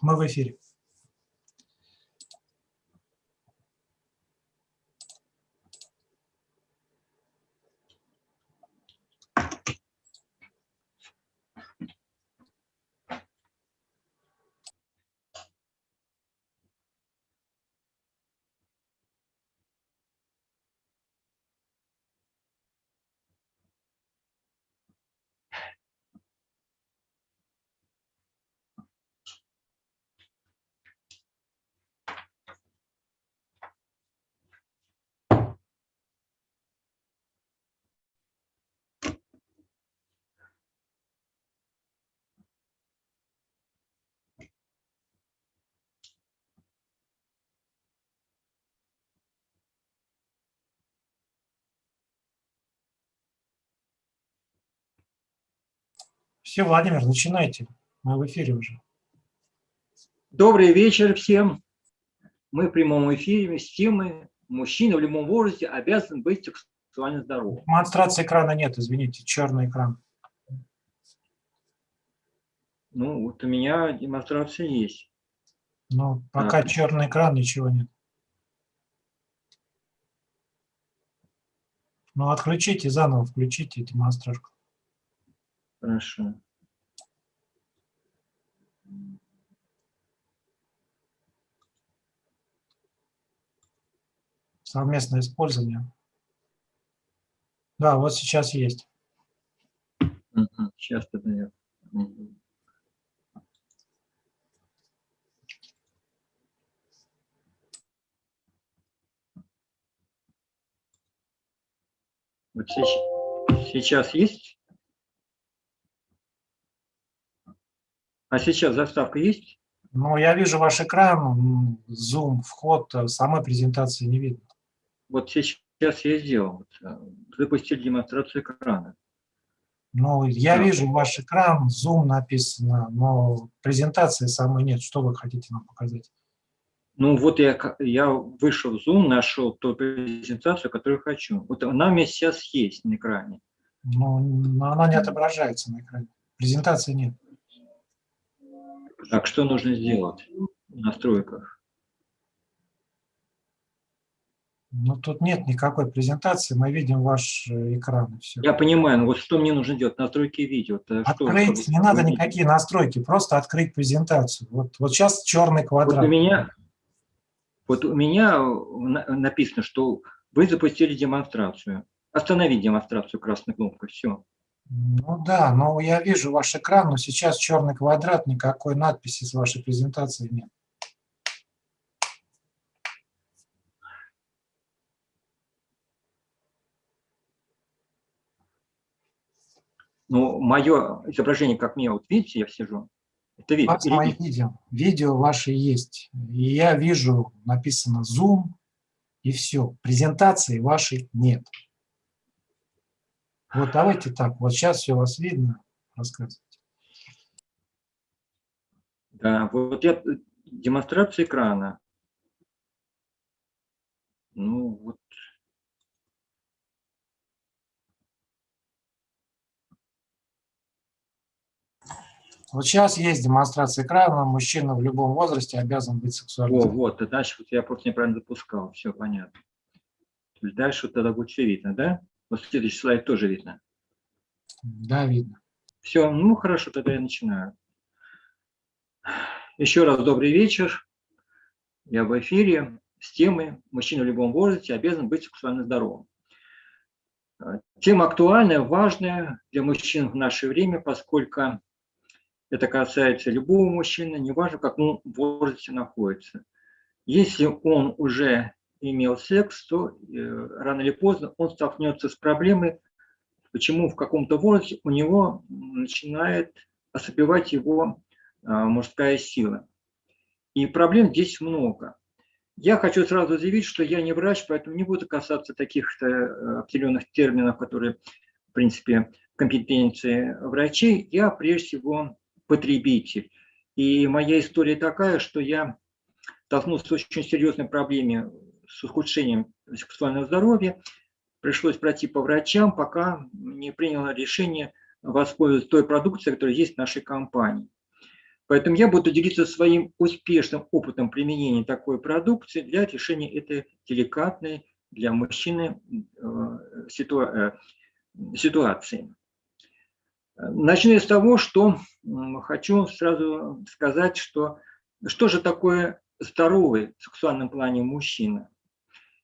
Мы в эфире. Все, Владимир, начинайте. Мы в эфире уже. Добрый вечер всем. Мы в прямом эфире с темой «Мужчина в любом возрасте обязан быть сексуально здоровым». Демонстрации экрана нет, извините, черный экран. Ну, вот у меня демонстрация есть. Ну, пока а. черный экран, ничего нет. Ну, отключите заново, включите демонстрацию. Хорошо. Совместное использование. Да, вот сейчас есть. Сейчас подает. Вот сейчас, сейчас есть? А сейчас заставка есть? Ну, я вижу ваш экран, Zoom, вход, э, самой презентации не видно. Вот сейчас я сделал. Э, запустил демонстрацию экрана. Ну, я да. вижу ваш экран, Zoom написано, но презентации самой нет. Что вы хотите нам показать? Ну, вот я, я вышел в Zoom, нашел ту презентацию, которую хочу. Вот она у меня сейчас есть на экране. Ну, но она не отображается на экране. Презентации нет. Так что нужно сделать в настройках? Ну, тут нет никакой презентации, мы видим ваш э, экран. Все. Я понимаю, но вот что мне нужно делать? Настройки видео. Открыть, что, не надо никакие настройки, просто открыть презентацию. Вот, вот сейчас черный квадрат. Вот у меня, вот у меня написано, что вы запустили демонстрацию. Остановить демонстрацию красной кнопкой, все. Ну да, но я вижу ваш экран, но сейчас черный квадрат, никакой надписи с вашей презентацией нет. Ну, мое изображение, как мне, вот видите, я сижу, это видно. Вот мои видео. Видео ваши есть. И я вижу, написано Zoom, и все. Презентации вашей нет. Вот давайте так, вот сейчас все вас видно, рассказывайте. Да, вот я демонстрация экрана. Ну, вот. Вот сейчас есть демонстрация экрана, мужчина в любом возрасте обязан быть сексуальным. О, вот, дальше вот я просто неправильно запускал, все понятно. Дальше вот тогда будет все видно, да? Вот следующий слайд тоже видно. Да, видно. Все, ну хорошо, тогда я начинаю. Еще раз добрый вечер. Я в эфире с темой «Мужчина в любом возрасте обязан быть сексуально здоровым». Тема актуальная, важная для мужчин в наше время, поскольку это касается любого мужчины, неважно, как он в возрасте находится. Если он уже имел секс, то э, рано или поздно он столкнется с проблемой, почему в каком-то возрасте у него начинает ослабевать его а, мужская сила. И проблем здесь много. Я хочу сразу заявить, что я не врач, поэтому не буду касаться таких э, определенных терминов, которые, в принципе, компетенции врачей. Я, прежде всего, потребитель. И моя история такая, что я столкнулся с очень серьезной проблемой с ухудшением сексуального здоровья. Пришлось пройти по врачам, пока не приняла решение воспользоваться той продукцией, которая есть в нашей компании. Поэтому я буду делиться своим успешным опытом применения такой продукции для решения этой деликатной для мужчины э, ситуа э, ситуации. Начну с того, что хочу сразу сказать, что что же такое здоровый в сексуальном плане мужчина.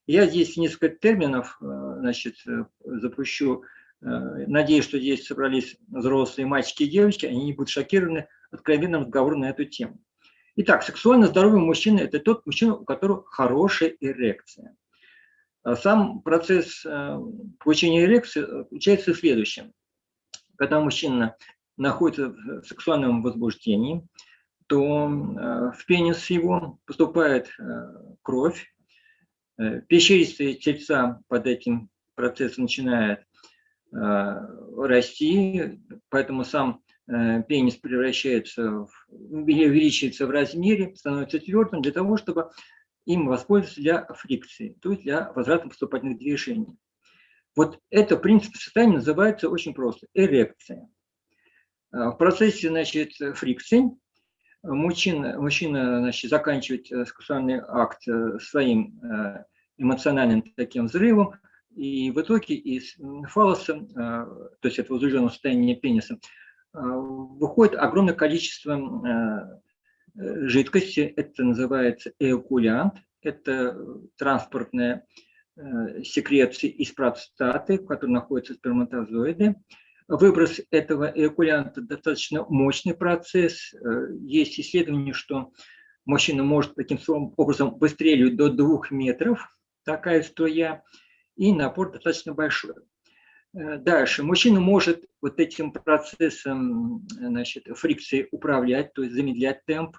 Я здесь несколько терминов э, значит, запущу. Надеюсь, что здесь собрались взрослые мальчики и девочки, они не будут шокированы откровенным разговором на эту тему. Итак, сексуально здоровый мужчина – это тот мужчина, у которого хорошая эрекция. А сам процесс э, получения эрекции заключается в следующем. Когда мужчина находится в сексуальном возбуждении, то э, в пенис его поступает э, кровь, пещеристые тельца под этим процессом начинают расти, поэтому сам Э, пенис превращается, в, увеличивается в размере, становится твердым для того, чтобы им воспользоваться для фрикции, то есть для возврата поступательных движений. Вот это принцип состояния называется очень просто – эрекция. Э, в процессе значит, фрикции мужчина, мужчина значит, заканчивает э, сексуальный акт своим эмоциональным таким взрывом, и в итоге из фалоса, то есть этого возбужденного состояния пениса, Э, выходит огромное количество э, э, жидкости, это называется эокулянт, это транспортная секреция из простаты, в которой находятся сперматозоиды. Выброс этого эокулянта достаточно мощный процесс. Есть исследование, что мужчина может таким образом выстреливать до двух метров, такая струя, и напор достаточно большой. Э, дальше. Мужчина может вот этим процессом значит, фрикции управлять, то есть замедлять темп,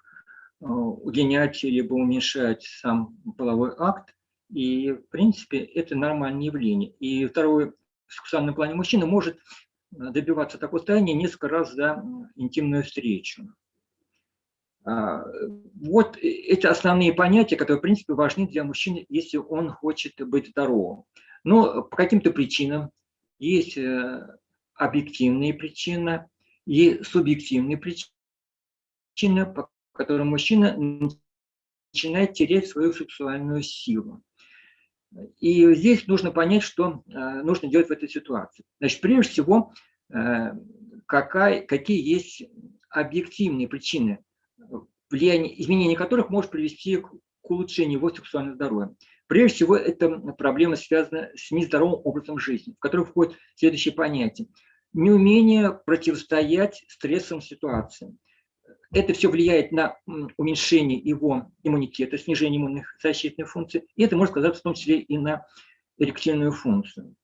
э, удлинять либо уменьшать сам половой акт. И, в принципе, это нормальное явление. И второе, в сексуальном плане мужчина может добиваться такого состояния несколько раз за интимную встречу. А, вот эти основные понятия, которые, в принципе, важны для мужчины, если он хочет быть здоровым. Но по каким-то причинам есть э, объективные причины и субъективные причины, по которым мужчина начинает терять свою сексуальную силу. И здесь нужно понять, что э, нужно делать в этой ситуации. Значит, прежде всего, э, какая, какие есть объективные причины, влияние, изменение которых может привести к, улучшению его сексуального здоровья. Прежде всего, это проблема связана с нездоровым образом жизни, в который входит следующее понятие. Неумение противостоять стрессовым ситуациям. Это все влияет на уменьшение его иммунитета, снижение иммунных защитных функций, и это может сказаться в том числе и на эректильную функцию.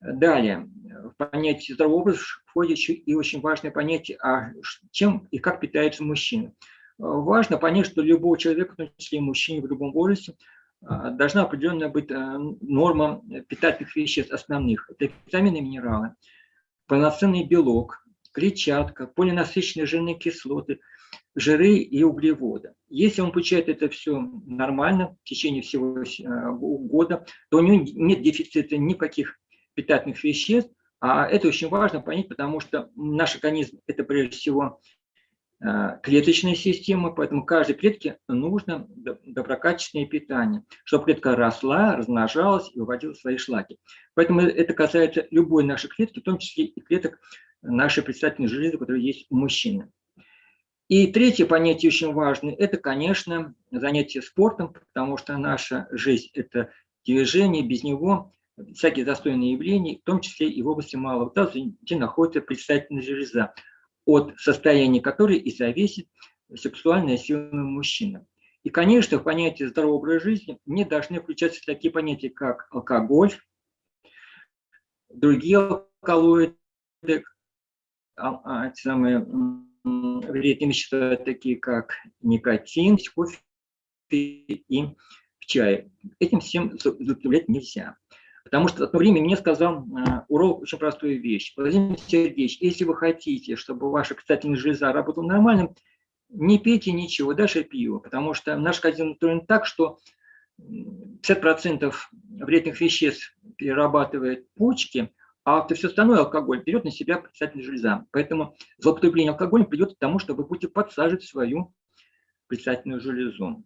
Далее, в понятие здорового образа входит еще и очень важное понятие, а чем и как питается мужчина. Важно понять, что любого человека, в том числе и мужчине в любом возрасте, а, должна определенная быть а, норма питательных веществ основных. Это витамины и минералы, полноценный белок, клетчатка, полинасыщенные жирные кислоты, жиры и углеводы. Если он получает это все нормально в течение всего а, года, то у него нет дефицита никаких питательных веществ, а это очень важно понять, потому что наш организм – это прежде всего Э, клеточная система, поэтому каждой клетке нужно доброкачественное питание, чтобы клетка росла, размножалась и выводила свои шлаки. Поэтому это касается любой нашей клетки, в том числе и клеток нашей предстательной железы, которые есть у мужчины. И третье понятие очень важное – это, конечно, занятие спортом, потому что наша жизнь – это движение, без него всякие застойные явления, в том числе и в области малого таза, где находится предстательная железа от состояния которой и зависит сексуальная сила мужчины. И, конечно, в понятие здорового образа жизни не должны включаться такие понятия, как алкоголь, другие алкалоиды, а, а, самые вредные вещества, такие как никотин, кофе и в чае. Этим всем злоупотреблять нельзя. Потому что в одно время мне сказал э, уролог очень простую вещь. Владимир Сергеевич, если вы хотите, чтобы ваша питательная железа работала нормально, не пейте ничего, даже пиво, потому что наш организм устроен так, что 50% вредных веществ перерабатывает почки, а все остальное алкоголь берет на себя предстательная железа. Поэтому злоупотребление алкоголем придет к тому, что вы будете подсаживать свою предстательную железу.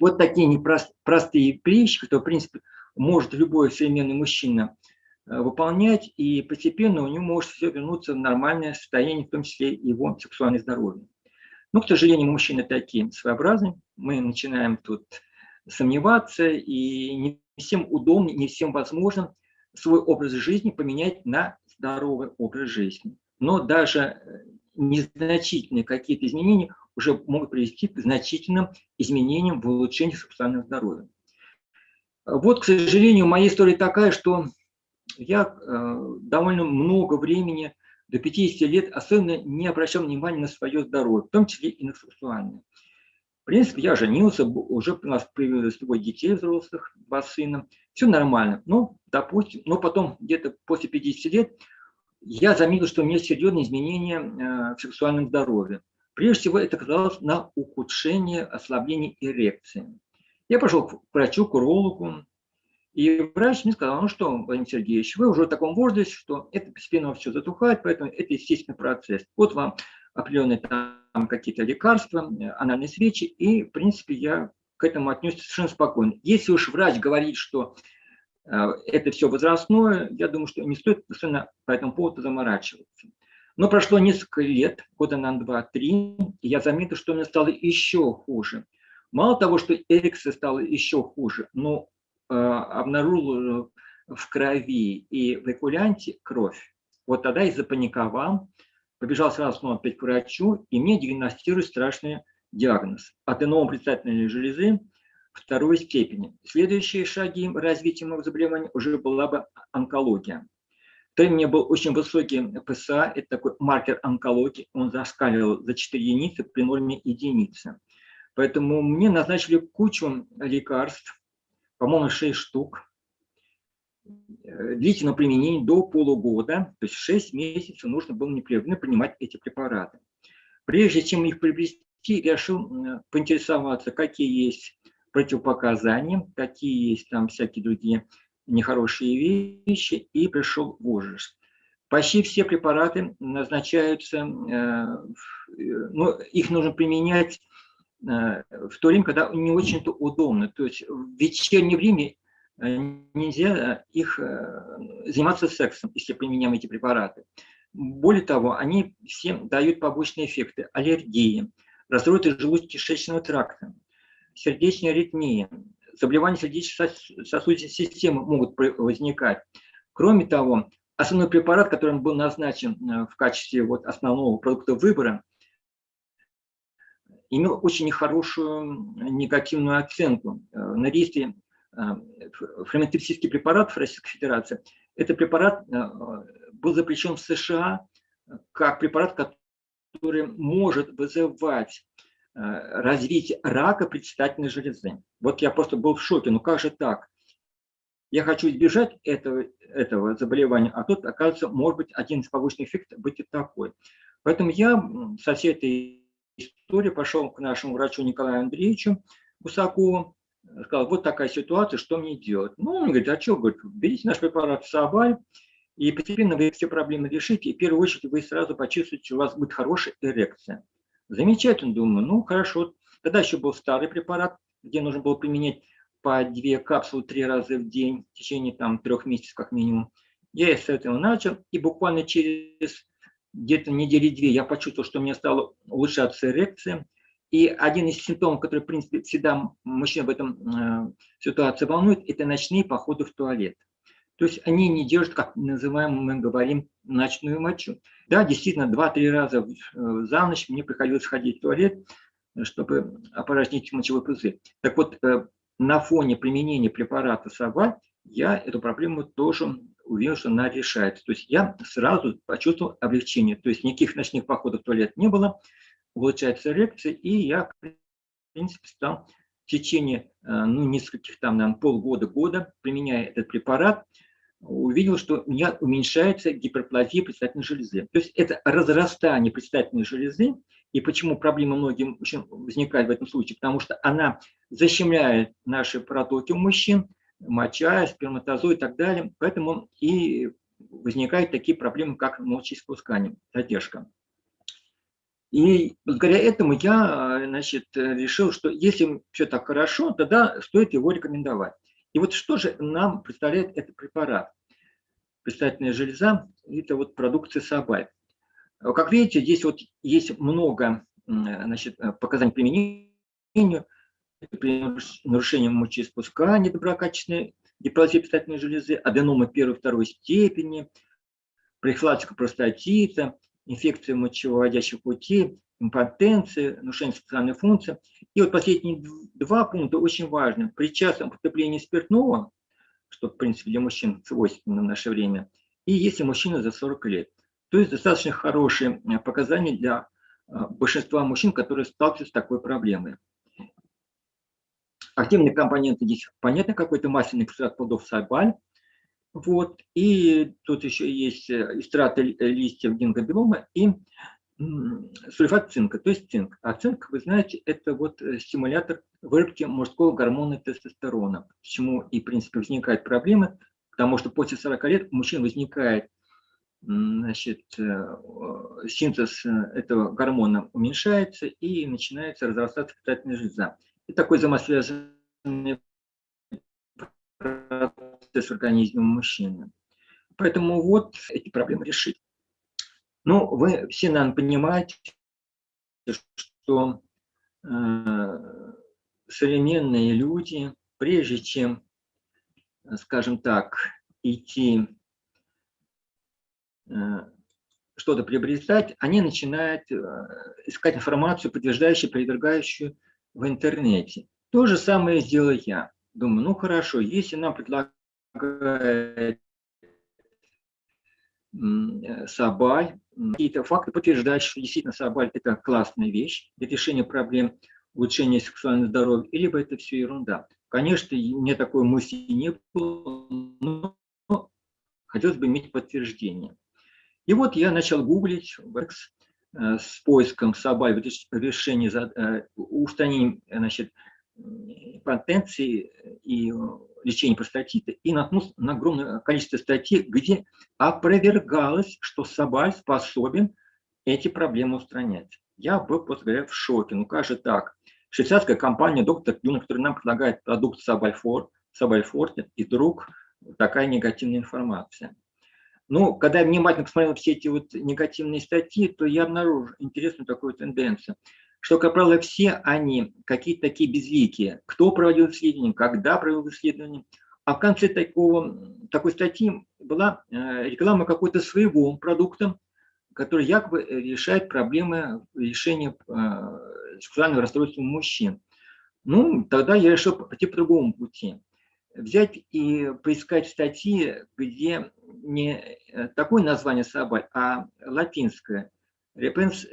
Вот такие непростые вещи, которые, в принципе, может любой современный мужчина э, выполнять, и постепенно у него может все вернуться в нормальное состояние, в том числе его сексуальное здоровье. Но, к сожалению, мужчины такие своеобразные. Мы начинаем тут сомневаться, и не всем удобно, не всем возможно свой образ жизни поменять на здоровый образ жизни. Но даже э, незначительные какие-то изменения уже могут привести к значительным изменениям в улучшении сексуального здоровья. Вот, к сожалению, моя история такая, что я э, довольно много времени, до 50 лет, особенно не обращал внимания на свое здоровье, в том числе и на сексуальное. В принципе, я женился, уже у нас появилось двое детей взрослых, два сына, все нормально. Ну, допустим, но потом где-то после 50 лет я заметил, что у меня серьезные изменения э, в сексуальном здоровье. Прежде всего, это казалось на ухудшение, ослабление эрекции. Я пошел к врачу, к урологу, и врач мне сказал, ну что, Владимир Сергеевич, вы уже в таком возрасте, что это постепенно все затухает, поэтому это естественный процесс. Вот вам определенные там какие-то лекарства, анальные свечи, и, в принципе, я к этому отнесся совершенно спокойно. Если уж врач говорит, что э, это все возрастное, я думаю, что не стоит совершенно по этому поводу заморачиваться. Но прошло несколько лет, года на 2-3, и я заметил, что мне стало еще хуже. Мало того, что эрекция стала еще хуже, но э, обнаружил в крови и в экулянте кровь. Вот тогда я запаниковал, побежал сразу снова опять к врачу, и мне диагностируют страшный диагноз. Аденома предстательной железы второй степени. Следующие шаги развития моего заболевания уже была бы онкология. То у меня был очень высокий ПСА, это такой маркер онкологии, он зашкаливал за 4 единицы при норме единицы. Поэтому мне назначили кучу лекарств, по-моему, 6 штук, э, длительного применения до полугода, то есть 6 месяцев нужно было непрерывно принимать эти препараты. Прежде чем их приобрести, решил поинтересоваться, какие есть противопоказания, какие есть там всякие другие нехорошие вещи, и пришел в ужас. Почти все препараты назначаются, э, ну, их нужно применять Э, в то время, когда не очень-то удобно. То есть в вечернее время э, нельзя их э, заниматься сексом, если применяем эти препараты. Более того, они всем дают побочные эффекты. Аллергии, расстройства желудочно-кишечного тракта, сердечная аритмия, заболевания сердечно-сосудистой системы могут возникать. Кроме того, основной препарат, который был назначен в качестве вот основного продукта выбора, имел очень нехорошую негативную оценку. Э, на рейстре э, ферментовсийский препарат в Российской Федерации, этот препарат э, был запрещен в США как препарат, который может вызывать развитие рака предстательной железы. Вот я просто был в шоке, ну как же так? Я хочу избежать этого, этого заболевания, а тут, оказывается, может быть, один из побочных эффектов быть и такой. Поэтому я со всей этой истории пошел к нашему врачу Николаю Андреевичу Гусакову, сказал, вот такая ситуация, что мне делать? Ну, он говорит, а что, говорит, берите наш препарат Сабаль, и постепенно вы все проблемы решите, и в первую очередь вы сразу почувствуете, что у вас будет хорошая эрекция. Замечательно, думаю, ну, хорошо. Тогда еще был старый препарат, где нужно было применять по две капсулы три раза в день в течение там трех месяцев как минимум. Я с этого начал, и буквально через где-то недели две я почувствовал, что у меня стала улучшаться эрекция. И один из симптомов, который, в принципе, всегда мужчин в этом э, ситуации волнует, это ночные походы в туалет. То есть они не держат, как называем, мы говорим, ночную мочу. Да, действительно, два-три раза э, за ночь мне приходилось ходить в туалет, чтобы опорожнить мочевой пузырь. Так вот, э, на фоне применения препарата САВА я эту проблему тоже увидел, что она решается. То есть я сразу почувствовал облегчение. То есть никаких ночных походов в туалет не было, улучшается эрекция, и я, в принципе, стал в течение э, ну, нескольких, там, наверное, полгода-года, применяя этот препарат, увидел, что у меня уменьшается гиперплазия предстательной железы. То есть это разрастание предстательной железы, и почему проблема многим возникает в этом случае? Потому что она защемляет наши протоки у мужчин, моча, сперматозоид и так далее. Поэтому и возникают такие проблемы, как мочеиспускание, задержка. И благодаря этому я значит, решил, что если все так хорошо, тогда стоит его рекомендовать. И вот что же нам представляет этот препарат? Предстательная железа – это вот продукция Сабай. Как видите, здесь вот есть много значит, показаний применению при нарушении мочеиспускания доброкачественной гиперплазии предстательной железы, аденомы первой и второй степени, прихватка простатита, инфекция мочевыводящих путей, импотенция, нарушение сексуальной функции. И вот последние два пункта очень важны. При частом употреблении спиртного, что, в принципе, для мужчин свойственно в наше время, и если мужчина за 40 лет. То есть достаточно хорошие э, показания для э, большинства мужчин, которые сталкиваются с такой проблемой. Активные компоненты здесь, понятно, какой-то масляный экстракт плодов сабаль. Вот. И тут еще есть эстраты листьев гингобилома и сульфат цинка, то есть цинк. А цинк, вы знаете, это вот э, стимулятор выработки мужского гормона тестостерона. Почему и, в принципе, возникают проблемы, потому что после 40 лет у мужчин возникает значит, э, синтез э, этого гормона уменьшается и начинается разрастаться питательная железа. И такой взаимосвязанный процесс в организме мужчины. Поэтому вот эти проблемы решить. Ну, вы все, наверное, понимаете, что э, современные люди, прежде чем, скажем так, идти э, что-то приобретать, они начинают э, искать информацию, подтверждающую, провергающую в интернете. То же самое сделал я. Думаю, ну хорошо, если нам предлагают Э, Сабаль, какие-то факты подтверждают, что действительно Сабаль – это классная вещь для решения проблем улучшения сексуального здоровья, либо это все ерунда. Конечно, мне такой мысли не было, но хотелось бы иметь подтверждение. И вот я начал гуглить э, с поиском Сабаль решения, э, устранения значит, потенции и лечения простатита и наткнулся на огромное количество статей, где опровергалось, что Собаль способен эти проблемы устранять. Я был, просто говоря, в шоке. Ну как же так? Швейцарская компания «Доктор Юна», которая нам предлагает продукт Собальфор, Собальфорте, и вдруг такая негативная информация. Ну, когда я внимательно посмотрел все эти вот негативные статьи, то я обнаружил интересную такую тенденцию – что, как правило, все они какие-то такие безликие. Кто проводил исследование, когда провел исследование. А в конце такого, такой статьи была э, реклама какой-то своего продукта, который якобы решает проблемы решения э, сексуального расстройства мужчин. Ну, тогда я решил пойти по другому пути. Взять и поискать статьи, где не э, такое название собак, а латинское. Repens,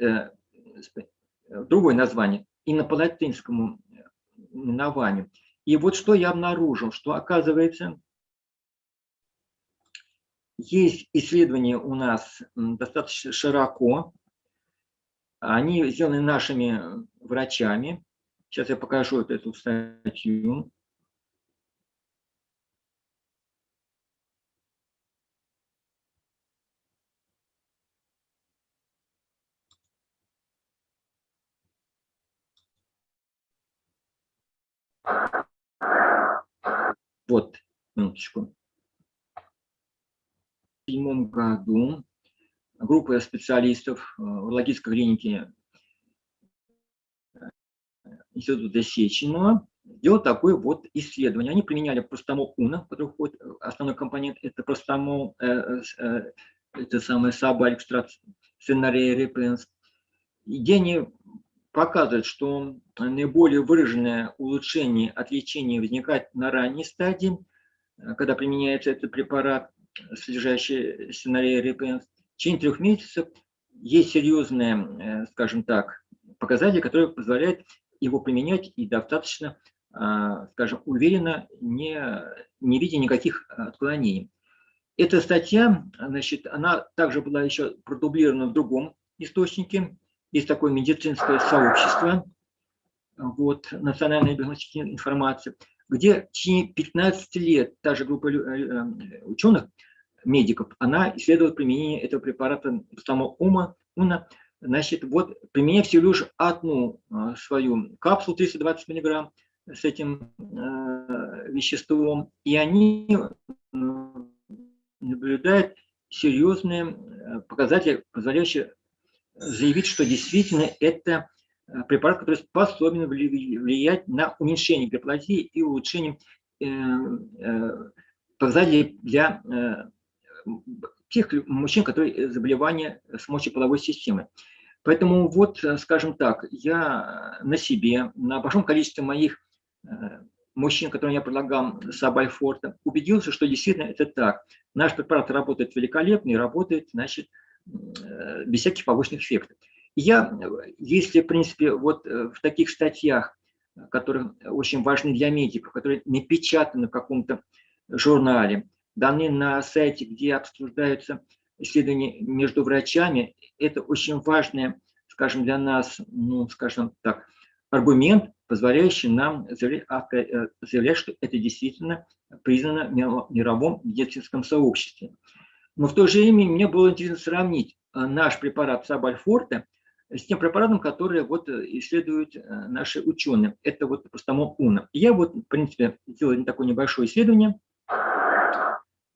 другое название, именно по латинскому именованию. И вот что я обнаружил, что оказывается, есть исследования у нас достаточно широко, они сделаны нашими врачами. Сейчас я покажу эту статью. Вот, минуточку. В седьмом году группа специалистов э, в логической клинике э, Института Сеченова делал такое вот исследование. Они применяли простомол УНА, который входит, основной компонент это простомол, э, э, это самое саба экстракт сценария репенс, где они показывает, что наиболее выраженное улучшение от лечения возникает на ранней стадии, э, когда применяется этот препарат, содержащий сценарий репенс. В течение трех месяцев есть серьезные, э, скажем так, показатели, которые позволяют его применять и достаточно, э, скажем, уверенно, не, не видя никаких отклонений. Эта статья, значит, она также была еще продублирована в другом источнике, есть такое медицинское сообщество, вот, национальная биологическая информация, где в течение 15 лет та же группа э, э, ученых медиков, она исследовала применение этого препарата ума, уна, значит, вот применяя всего лишь одну свою капсулу 320 миллиграмм с этим э, веществом, и они наблюдают серьезные показатели, позволяющие заявить, что действительно это Э, препарат, который способен влиять на уменьшение гиперплазии и улучшение э, э, показателей для тех мужчин, которые заболевания с мочеполовой системой. Поэтому вот, скажем так, я на себе, на большом количестве моих мужчин, которым я предлагал Сабальфорта, убедился, что действительно это так. Наш препарат работает великолепно и работает, значит, без всяких побочных эффектов. Я, если, в принципе, вот э, в таких статьях, которые очень важны для медиков, которые напечатаны в каком-то журнале, даны на сайте, где обсуждаются исследования между врачами, это очень важный, скажем, для нас, ну, скажем так, аргумент, позволяющий нам заявлять, э, заявлять что это действительно признано в мировом медицинском сообществе. Но в то же время мне было интересно сравнить э, наш препарат Сабальфорте с тем препаратом, который вот э, исследуют э, наши ученые. Это вот простомол УНА. Я вот, в принципе, сделал такое небольшое исследование,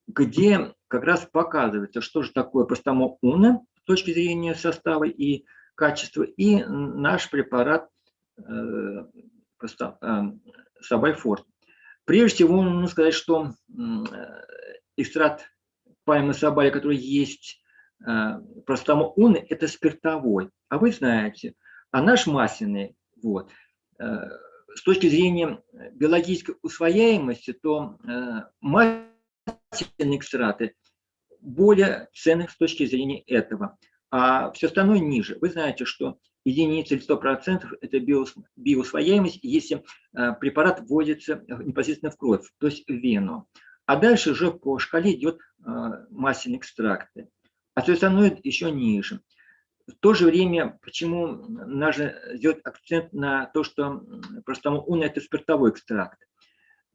где как раз показывается, что же такое простомол УНА с точки зрения состава и качества, и наш препарат э, э, Сабальфорт. Прежде всего, нужно сказать, что э, экстракт пальмы сабали, который есть Э, простому он это спиртовой. А вы знаете, а наш масляный, вот, э, с точки зрения биологической усвояемости, то э, масляные экстраты более ценных с точки зрения этого, а все остальное ниже. Вы знаете, что единица или 100% это биоусвояемость, если препарат вводится непосредственно в кровь, то есть в вену. А дальше уже по шкале идет масляные экстракты а все остальное еще ниже. В то же время, почему нужно сделать акцент на то, что простому уна – это спиртовой экстракт.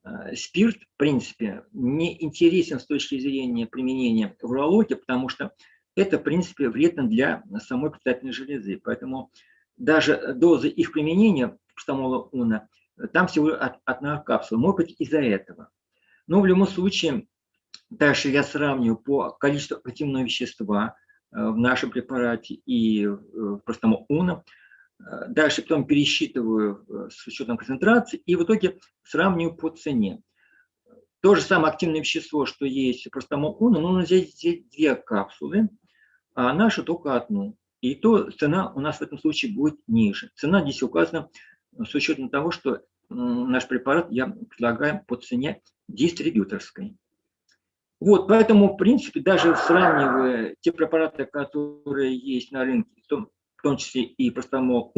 Э, спирт, в принципе, не интересен с точки зрения применения в урологии, потому что это, в принципе, вредно для самой предстательной железы. Поэтому даже доза их применения простомола уна, там всего одна капсула. Может быть, из-за этого. Но в любом случае, Дальше я сравниваю по количеству активного вещества э, в нашем препарате и э, в простом УНО. Э, дальше потом пересчитываю с учетом концентрации и в итоге сравниваю по цене. То же самое активное вещество, что есть в простом УНО, но взять здесь две капсулы, а наша только одну. И то цена у нас в этом случае будет ниже. Цена здесь указана с учетом того, что наш препарат я предлагаю по цене дистрибьюторской. Вот, поэтому, в принципе, даже сравнивая те препараты, которые есть на рынке, в том, в том числе и простомол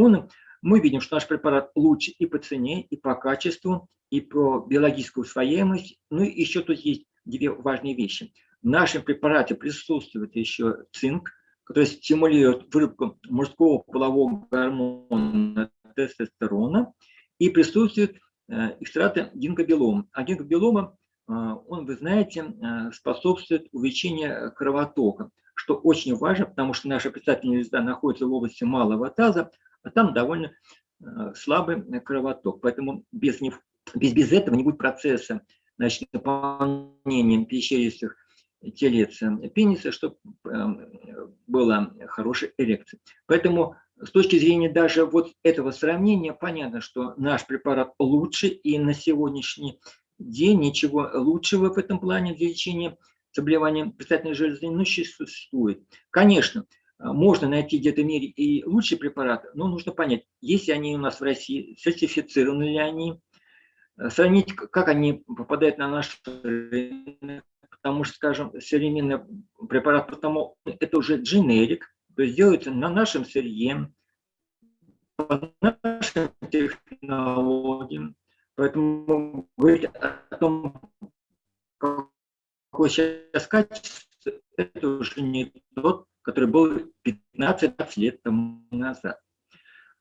мы видим, что наш препарат лучше и по цене, и по качеству, и по биологической усвояемости. Ну и еще тут есть две важные вещи. В нашем препарате присутствует еще цинк, который стимулирует выработку мужского полового гормона тестостерона, и присутствует э, экстракты гинкобелома. А гинкобелома а, он, вы знаете, а, способствует увеличению кровотока, что очень важно, потому что наша предстательная звезда находится в области малого таза, а там довольно а, слабый кровоток. Поэтому без, без, без этого не будет процесса значит, наполнения пещеристых телец пениса, чтобы была хорошая эрекция. Поэтому с точки зрения даже вот этого сравнения, понятно, что наш препарат лучше, и на сегодняшний ничего лучшего в этом плане для лечения заболевания предстательной железы не существует. Конечно, можно найти где-то в мире и лучшие препараты, но нужно понять, есть они у нас в России, сертифицированы ли они, сравнить, как они попадают на наш рынок, потому что, скажем, современный препарат, потому это уже дженерик, то есть делается на нашем сырье, по нашим технологиям, Поэтому говорить о том, какой сейчас качество, это уже не тот, который был 15 лет тому назад.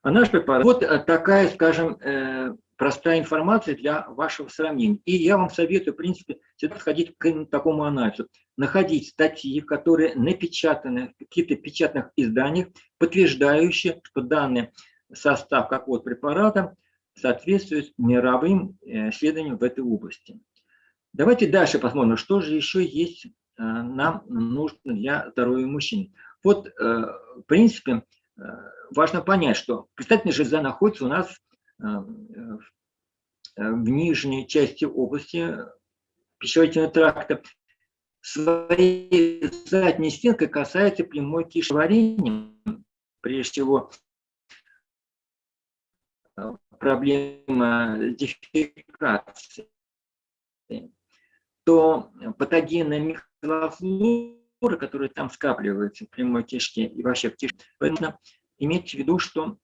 А наш препарат, вот такая, скажем, э, простая информация для вашего сравнения. И я вам советую, в принципе, всегда подходить к такому анализу. Находить статьи, которые напечатаны в каких-то печатных изданиях, подтверждающие, что данный состав какого-то препарата соответствует мировым э, исследованиям в этой области. Давайте дальше посмотрим, что же еще есть э, нам нужно для здоровья мужчин. Вот, э, в принципе, важно понять, что предстательная железа находится у нас в нижней части области пищеварительного тракта. Своей задней стенкой касается прямой кишеварения, прежде всего проблема дефекации, то патогенная микрофлора, которая там скапливается в прямой кишке и вообще в кишке, нужно иметь в виду, что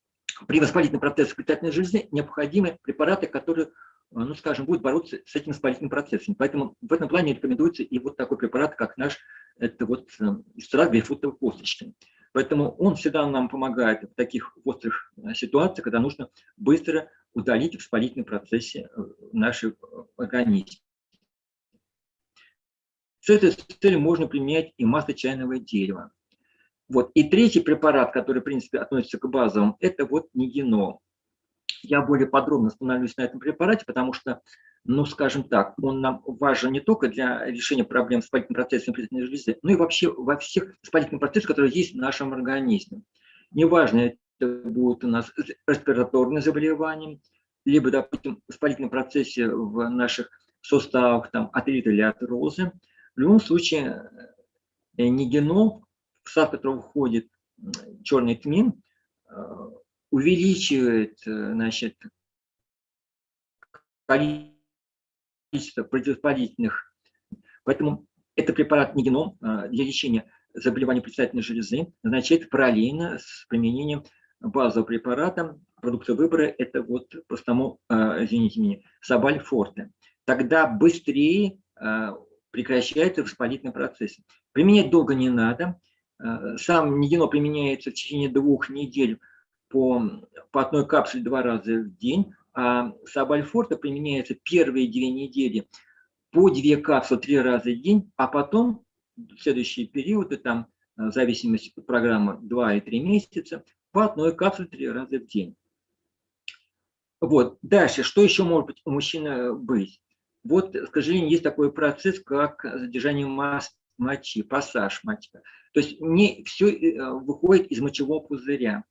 при воспалительном процессе питательной железы необходимы препараты, которые, ну скажем, будут бороться с этим воспалительным процессом. Поэтому в этом плане рекомендуется и вот такой препарат, как наш, это вот экстракт грейпфрутовой косточки. Поэтому он всегда нам помогает в таких острых э, ситуациях, когда нужно быстро удалить воспалительный процессе э, нашей организме. С этой целью можно применять и масло чайного дерева. Вот. И третий препарат, который, в принципе, относится к базовым, это вот нигенол. Я более подробно остановлюсь на этом препарате, потому что ну, скажем так, он нам важен не только для решения проблем с воспалительным процессом предстательной железы, но и вообще во всех воспалительных процессах, которые есть в нашем организме. Неважно, это будет у нас респираторные заболевания, либо, допустим, в воспалительном процессе в наших суставах, там, артрит или артрозы. В любом случае, э, нигенол, в состав которого входит черный тмин, э, увеличивает э, значит, количество количество противовоспалительных. Поэтому это препарат нигеном а, для лечения заболеваний предстательной железы назначает параллельно с применением базового препарата. Продукта выбора – это вот простому, а, извините меня, Сабаль Форте. Тогда быстрее а, прекращается воспалительный процесс. Применять долго не надо. Сам нигено применяется в течение двух недель по, по одной капсуле два раза в день а Сабальфорта применяется первые две недели по две капсулы три раза в день, а потом следующие периоды, там, в зависимости от программы 2 и 3 месяца, по одной капсуле три раза в день. Вот. Дальше, что еще может быть у мужчины быть? Вот, к сожалению, есть такой процесс, как задержание масс мочи, пассаж мочи. То есть не все э, выходит из мочевого пузыря.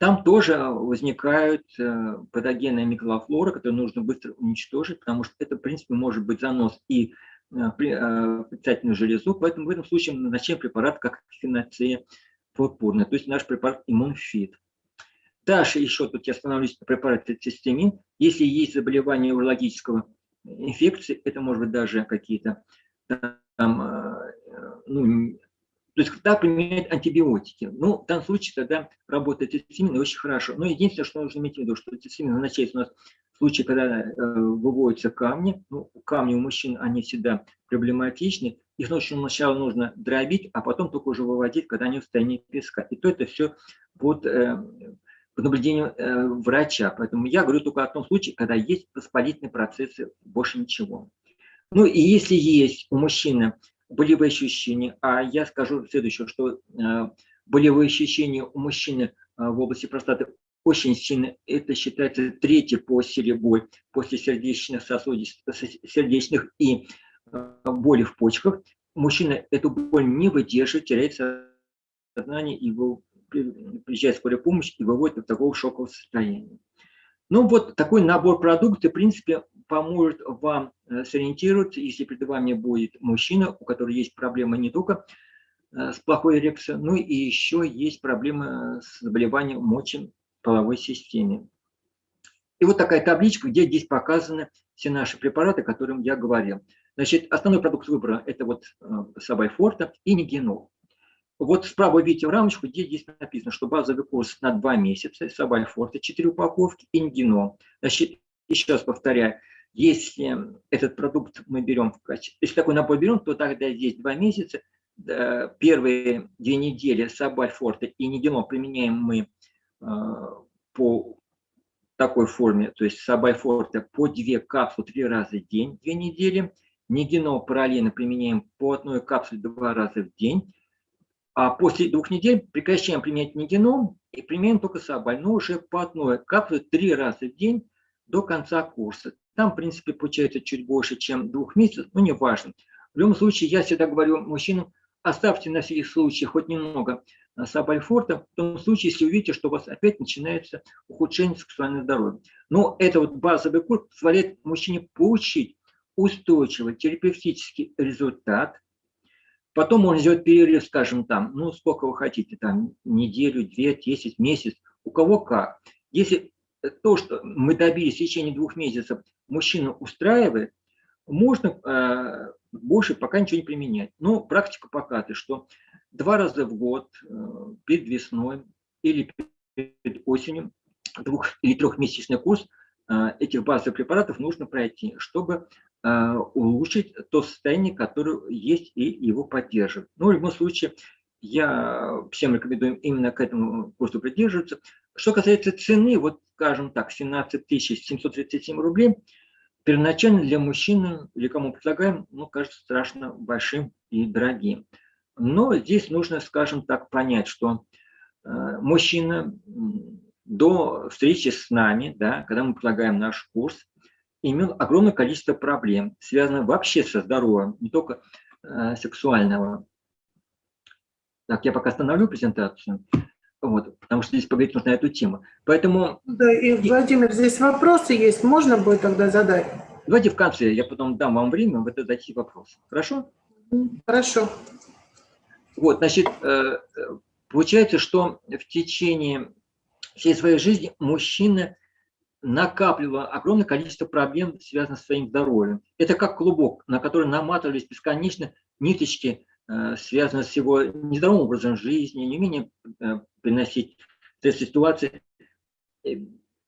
Там тоже возникают э, патогенные микрофлоры, которые нужно быстро уничтожить, потому что это, в принципе, может быть занос и э, э, предстательную железу, поэтому в этом случае мы назначаем препарат как феноция пурпурная, то есть наш препарат иммунфит. Дальше еще тут я остановлюсь на препарате цистемин. Если есть заболевание урологического инфекции, это может быть даже какие-то ну, то есть когда применяют антибиотики. Ну, в данном случае тогда работает цистимин очень хорошо. Но единственное, что нужно иметь в виду, что цистимин назначается у нас в случае, когда э, выводятся камни. Ну, камни у мужчин, они всегда проблематичны. Их нужно сначала нужно дробить, а потом только уже выводить, когда они в состоянии песка. И то это все под, э, под наблюдением э, врача. Поэтому я говорю только о том случае, когда есть воспалительные процессы, больше ничего. Ну и если есть у мужчины болевые ощущения. А я скажу следующее, что э, болевые ощущения у мужчины э, в области простаты очень сильно. Это считается третья по силе боль после сердечных сосудистых, сердечных и э, боли в почках. Мужчина эту боль не выдерживает, теряет сознание, и приезжает скорая помощь и выводит из такого шокового состояния. Ну вот такой набор продуктов, в принципе, поможет вам э, сориентироваться, если перед вами будет мужчина, у которого есть проблемы не только э, с плохой эрекцией, но и еще есть проблемы с заболеванием мочи половой системе. И вот такая табличка, где здесь показаны все наши препараты, о которых я говорил. Значит, основной продукт выбора – это вот э, Сабайфорта и Нигенол. Вот справа видите рамочку, где здесь написано, что базовый курс на 2 месяца, Сабайфорта, 4 упаковки и Нигенол. Значит, еще раз повторяю, если этот продукт мы берем в качестве, если такой набор берем, то тогда здесь два месяца, первые две недели Сабальфорта и Нигенол применяем мы э, по такой форме, то есть сабайфорта по 2 капсулы 3 раза в день, 2 недели. Нигенол параллельно применяем по одной капсуле 2 раза в день. А после двух недель прекращаем применять нигенол и применяем только сабаль, но уже по одной капсуле 3 раза в день до конца курса. Там, в принципе, получается чуть больше, чем двух месяцев, но не важно. В любом случае, я всегда говорю мужчинам, оставьте на всякий случай хоть немного сабальфорта, в том случае, если увидите, что у вас опять начинается ухудшение сексуального здоровья. Но это вот базовый курс позволяет мужчине получить устойчивый терапевтический результат. Потом можно сделать перерыв, скажем, там, ну, сколько вы хотите, там, неделю, две, десять, месяц, у кого как. Если то, что мы добились в течение двух месяцев, мужчина устраивает, можно э, больше пока ничего не применять. Но практика показывает, что два раза в год, э, перед весной или перед осенью, двух- или трехмесячный курс э, этих базовых препаратов нужно пройти, чтобы э, улучшить то состояние, которое есть, и его поддерживать. Но в любом случае, я всем рекомендую именно к этому курсу придерживаться. Что касается цены, вот скажем так, 17 737 рублей, первоначально для мужчины, или кому предлагаем, ну, кажется страшно большим и дорогим. Но здесь нужно, скажем так, понять, что э, мужчина до встречи с нами, да, когда мы предлагаем наш курс, имел огромное количество проблем, связанных вообще со здоровьем, не только э, сексуального. Так, я пока остановлю презентацию, вот, потому что здесь поговорить нужно на эту тему. Поэтому... Да, и, Владимир, здесь вопросы есть, можно будет тогда задать? Давайте в конце, я потом дам вам время, вы зададите вопросы. Хорошо? Хорошо. Вот, значит, э, получается, что в течение всей своей жизни мужчина накапливал огромное количество проблем, связанных с своим здоровьем. Это как клубок, на который наматывались бесконечно ниточки, э, связанные с его нездоровым образом жизни, неумением э, приносить стресс ситуации,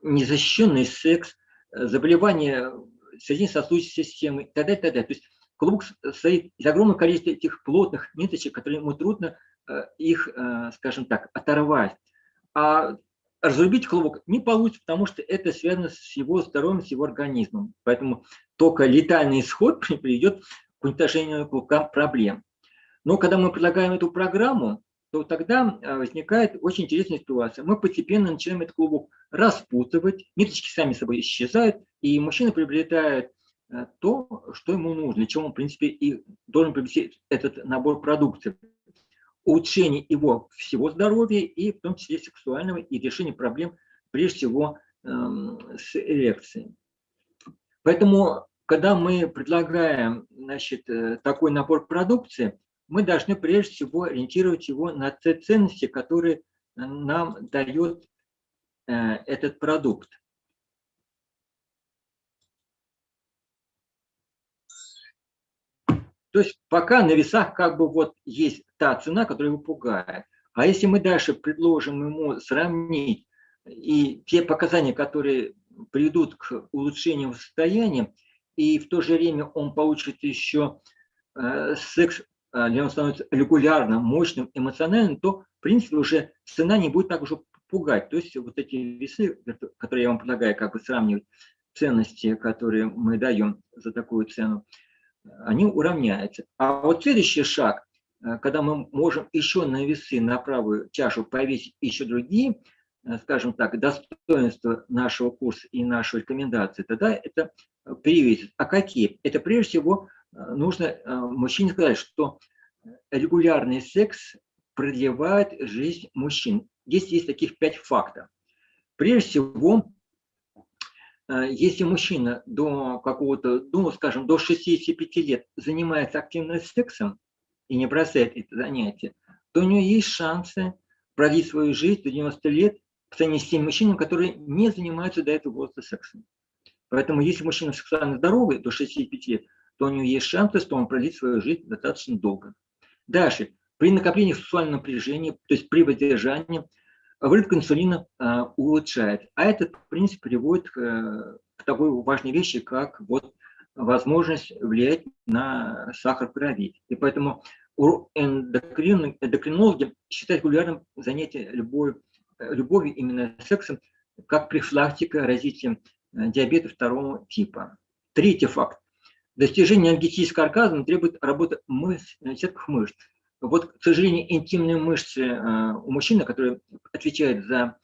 незащищенный секс, заболевания сердечно-сосудистой системы и т.д. т.д. То есть клубок состоит из огромного количества этих плотных ниточек, которые ему трудно э, их, э, скажем так, оторвать. А разрубить клубок не получится, потому что это связано с его здоровьем, с его организмом. Поэтому только летальный исход приведет к уничтожению клубка проблем. Но когда мы предлагаем эту программу, то тогда э, возникает очень интересная ситуация. Мы постепенно начинаем этот клубок распутывать, ниточки сами собой исчезают, и мужчина приобретает Э, то, что ему нужно, чем он, в принципе, и должен приобрести этот набор продукции. Улучшение его всего здоровья и в том числе сексуального и решение проблем, прежде всего, эм, с эрекцией. Поэтому, когда мы предлагаем значит, э, такой набор продукции, мы должны прежде всего ориентировать его на те ценности, которые нам дает э, этот продукт. То есть пока на весах как бы вот есть та цена, которая его пугает. А если мы дальше предложим ему сравнить и те показания, которые приведут к улучшению состояния, и в то же время он получит еще э, секс, э, где он становится регулярным, мощным, эмоциональным, то, в принципе, уже цена не будет так уже пугать. То есть вот эти весы, которые я вам предлагаю как бы сравнивать, ценности, которые мы даем за такую цену, они уравняются. А вот следующий шаг, э, когда мы можем еще на весы, на правую чашу повесить еще другие, э, скажем так, достоинства нашего курса и нашей рекомендации, тогда это перевесит. А какие? Это прежде всего э, нужно мужчине сказать, что регулярный секс продлевает жизнь мужчин. Здесь есть таких пять фактов. Прежде всего, Э, если мужчина до какого-то, ну, скажем, до 65 лет занимается активным сексом и не бросает это занятие, то у него есть шансы продлить свою жизнь до 90 лет по сравнению с теми мужчинами, которые не занимаются до этого возраста сексом. Поэтому если мужчина сексуально здоровый до 65 лет, то у него есть шансы, что он продлит свою жизнь достаточно долго. Дальше. При накоплении сексуального напряжения, то есть при воздержании, выработка инсулина а, улучшает. А это, в принципе, приводит к, э, к такой важной вещи, как вот возможность влиять на сахар крови. И поэтому эндокрин, эндокринологи считают регулярным занятие любой, любовью, именно сексом, как профилактика развития э, диабета второго типа. Третий факт. Достижение энергетического оргазма требует работы мышц, сетках мышц. Вот, к сожалению, интимные мышцы у мужчины, которые отвечают за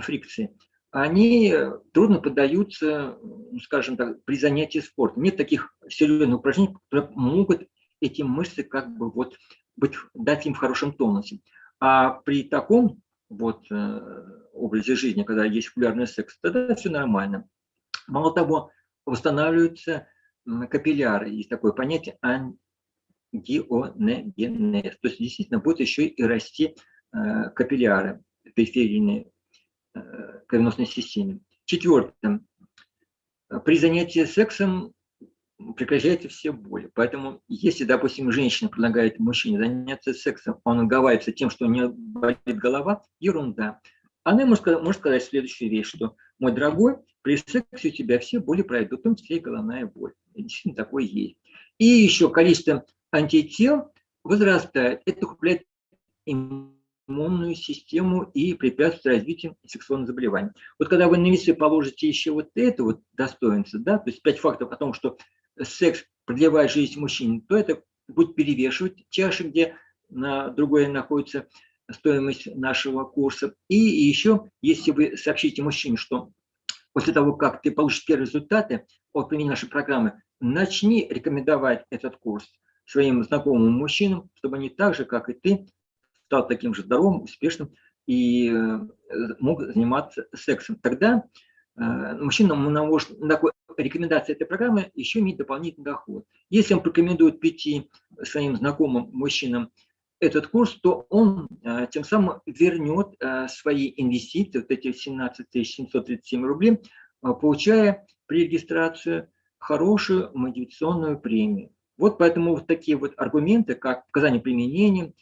фрикции, они трудно поддаются, скажем так, при занятии спортом. Нет таких серьезных упражнений, которые могут эти мышцы как бы вот быть, дать им в хорошем тонусе. А при таком вот э, образе жизни, когда есть популярный секс, тогда все нормально. Мало того, восстанавливаются капилляры. Есть такое понятие ангионегенез. То есть действительно будет еще и расти э, капилляры периферийные э, кровеносной системе. Четвертое. При занятии сексом прекращаются все боли. Поэтому, если, допустим, женщина предлагает мужчине заняться сексом, он уговаривается тем, что у нее болит голова, ерунда. Она может, может сказать следующую вещь, что, мой дорогой, при сексе у тебя все боли пройдут, в том числе и головная боль. Действительно такое есть. И еще количество антител возрастает. Это укрепляет иммунную систему и препятствует развитию сексуальных заболеваний. Вот когда вы на весы положите еще вот это вот достоинство, да, то есть пять фактов о том, что секс продлевает жизнь мужчин, то это будет перевешивать чаши, где на другой находится стоимость нашего курса. И еще, если вы сообщите мужчине, что после того, как ты получишь первые результаты от применения нашей программы, начни рекомендовать этот курс своим знакомым мужчинам, чтобы они так же, как и ты, стал таким же здоровым, успешным и э, мог заниматься сексом. Тогда э, мужчина на такой рекомендация этой программы еще иметь дополнительный доход. Если он порекомендует пяти своим знакомым мужчинам этот курс, то он э, тем самым вернет э, свои инвестиции, вот эти 17 737 рублей, э, получая при регистрации хорошую мотивационную премию. Вот поэтому вот такие вот аргументы, как показания применения,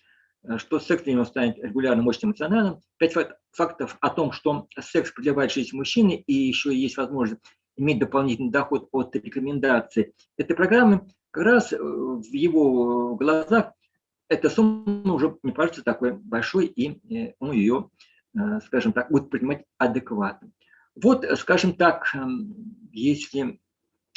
что секс для него станет регулярным, мощным, эмоциональным, пять фактов о том, что секс продлевает жизнь мужчины и еще есть возможность иметь дополнительный доход от рекомендаций этой программы, как раз в его глазах эта сумма уже не кажется такой большой, и э, он ее, э, скажем так, будет принимать адекватно. Вот, скажем так, эм, если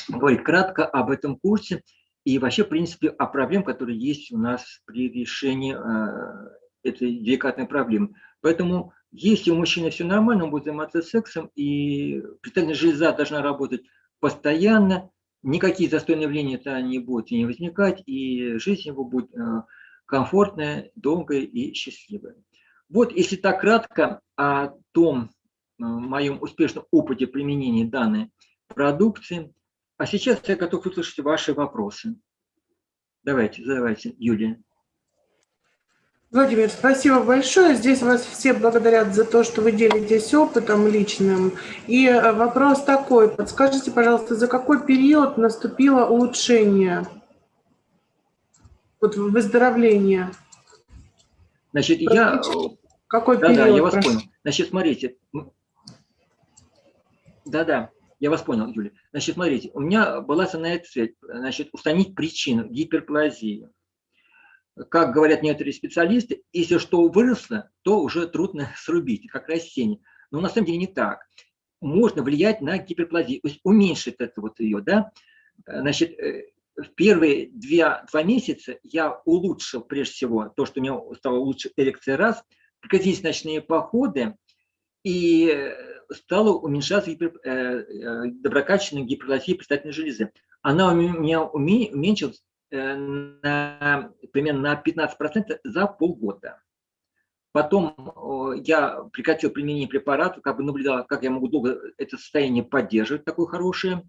говорить кратко об этом курсе и вообще, в принципе, о проблемах, которые есть у нас при решении э, этой деликатной проблемы. Поэтому, если у мужчины все нормально, он будет заниматься сексом, и предстательная железа должна работать постоянно, никакие застойные явления -то не будут не возникать, и жизнь его будет комфортная, долгая и счастливая. Вот если так кратко о том э, моем успешном опыте применения данной продукции. А сейчас я готов услышать ваши вопросы. Давайте, задавайте, Юлия. Владимир, спасибо большое. Здесь вас все благодарят за то, что вы делитесь опытом личным. И э, вопрос такой. Подскажите, пожалуйста, за какой период наступило улучшение вот выздоровление. Значит, я... Какой да, период? Да, я вас прошу? понял. Значит, смотрите. Да-да, я вас понял, Юля. Значит, смотрите, у меня была основная цель, значит, устранить причину гиперплазии. Как говорят некоторые специалисты, если что выросло, то уже трудно срубить, как растение. Но на самом деле не так. Можно влиять на гиперплазию, уменьшить это вот ее, да. Значит, э, в первые две, два месяца я улучшил, прежде всего, то, что у меня стало лучше эрекция раз, прекратились ночные походы, и стало уменьшаться гипер, э, э, доброкачественная гиперплазия предстательной железы. Она у меня уменьшилась э, на, примерно на 15% за полгода. Потом э, я прекратил применение препаратов, как бы наблюдал, как я могу долго это состояние поддерживать, такое хорошее.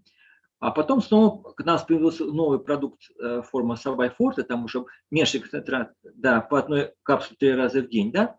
А потом снова к нас появился новый продукт э, форма Сабай Форте, там уже меньше концентрат, да, по одной капсуле три раза в день, да,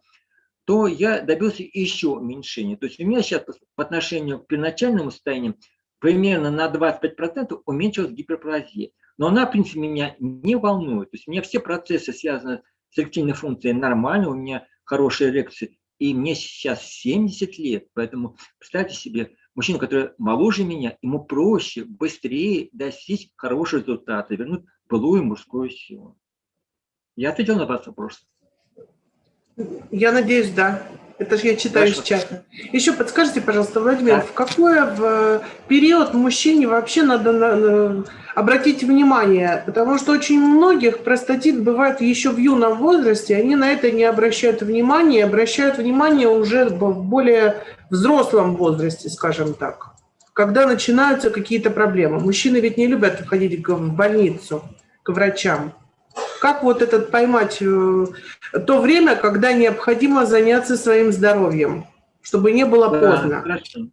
то я добился еще уменьшения. То есть у меня сейчас по отношению к первоначальному состоянию примерно на 25% уменьшилась гиперплазия. Но она, в принципе, меня не волнует. То есть у меня все процессы, связанные с эректильной функцией, нормально, у меня хорошая эрекция. И мне сейчас 70 лет, поэтому представьте себе, мужчина, который моложе меня, ему проще, быстрее достичь хорошего результата, вернуть былую мужскую силу. Я ответил на ваш вопрос. Я надеюсь, да. Это же я читаю Хорошо. из чата. Еще подскажите, пожалуйста, Владимир, да. в какой в период мужчине вообще надо на, на, обратить внимание? Потому что очень многих простатит бывает еще в юном возрасте, они на это не обращают внимания, обращают внимание уже в более взрослом возрасте, скажем так, когда начинаются какие-то проблемы. Мужчины ведь не любят ходить в больницу, к врачам. Как вот этот поймать э, то время, когда необходимо заняться своим здоровьем, чтобы не было да, поздно? Хорошо.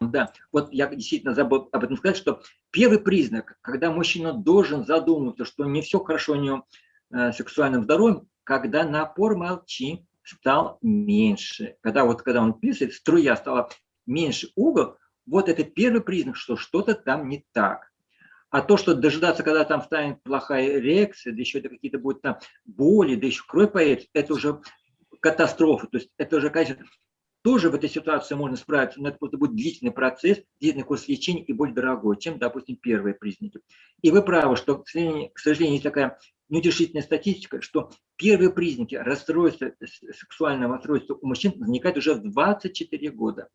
Да, вот я действительно забыл об этом сказать, что первый признак, когда мужчина должен задуматься, что не все хорошо у него э, сексуальным здоровьем, когда напор молчи стал меньше. Когда вот когда он писает, струя стала меньше угол, вот это первый признак, что что-то там не так. А то, что дожидаться, когда там станет плохая реакция, да еще это какие-то будут там боли, да еще кровь появится, это уже катастрофа. То есть это уже, конечно, тоже в этой ситуации можно справиться, но это просто будет длительный процесс, длительный курс лечения и более дорогой, чем, допустим, первые признаки. И вы правы, что, к сожалению, к сожалению есть такая неутешительная статистика, что первые признаки расстройства, сексуального расстройства у мужчин возникают уже в 24 года.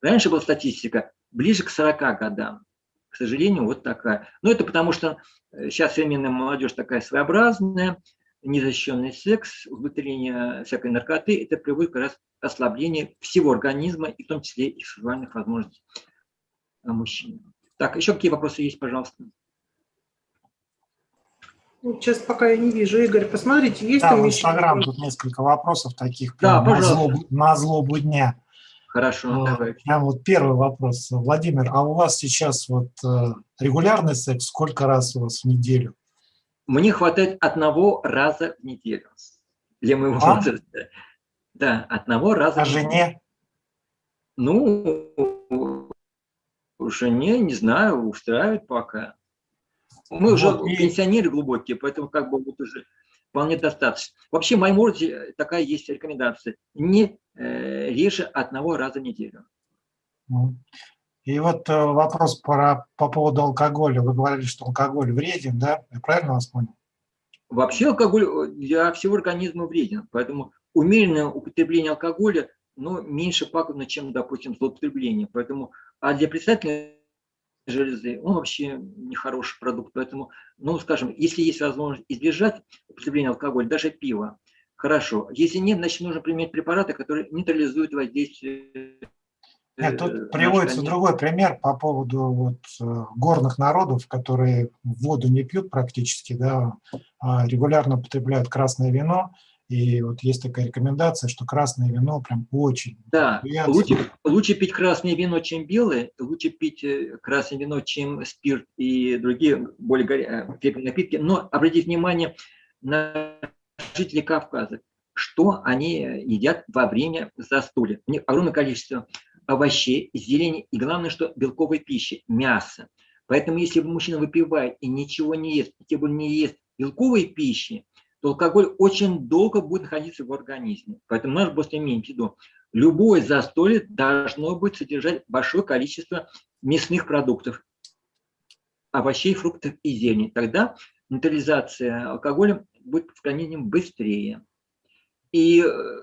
Раньше была статистика ближе к 40 годам к сожалению, вот такая. Но это потому, что э, сейчас современная молодежь такая своеобразная, незащищенный секс, употребление всякой наркоты, это приводит как раз к ослаблению всего организма, и в том числе и сексуальных возможностей мужчин. Так, еще какие вопросы есть, пожалуйста? Ну, сейчас пока я не вижу. Игорь, посмотрите, есть да, там в Инстаграм тут несколько вопросов таких да, на, злобу, на злобу дня. Хорошо, давай. Прям вот первый вопрос. Владимир, а у вас сейчас вот э, регулярный секс сколько раз у вас в неделю? Мне хватает одного раза в неделю для моего а? возраста. Да, одного раза. А жене? Ну, жене, не знаю, устраивает пока. Мы вот уже и... пенсионеры глубокие, поэтому как бы вот уже вполне достаточно. Вообще в моем городе такая есть рекомендация. Не реже одного раза в неделю. Ну, и вот э, вопрос про, по поводу алкоголя. Вы говорили, что алкоголь вреден, да? Я правильно вас понял? Вообще алкоголь э, для всего организма вреден. Поэтому умеренное употребление алкоголя ну, меньше пагубно, чем, допустим, злоупотребление. Поэтому, а для председателя железы, он вообще нехороший продукт. Поэтому, ну, скажем, если есть возможность избежать употребления алкоголя, даже пива, хорошо. Если нет, значит, нужно применять препараты, которые нейтрализуют воздействие нет, тут э, приводится другой пример по поводу вот, э, горных народов, которые воду не пьют практически, да, а регулярно потребляют красное вино, и вот есть такая рекомендация, что красное вино прям очень... Да, лучше, лучше пить красное вино, чем белое, лучше пить э, красное вино, чем спирт и другие более крепкие э, напитки. Но обратите внимание на жителей Кавказа, что они едят во время застолья. У них огромное количество овощей, зелени и главное, что белковой пищи, мясо. Поэтому если мужчина выпивает и ничего не ест, тем более не ест белковой пищи, то алкоголь очень долго будет находиться в организме. Поэтому надо просто иметь в виду, любое застолье должно быть содержать большое количество мясных продуктов, овощей, фруктов и зелени. Тогда нейтрализация алкоголя будет организме быстрее. И э,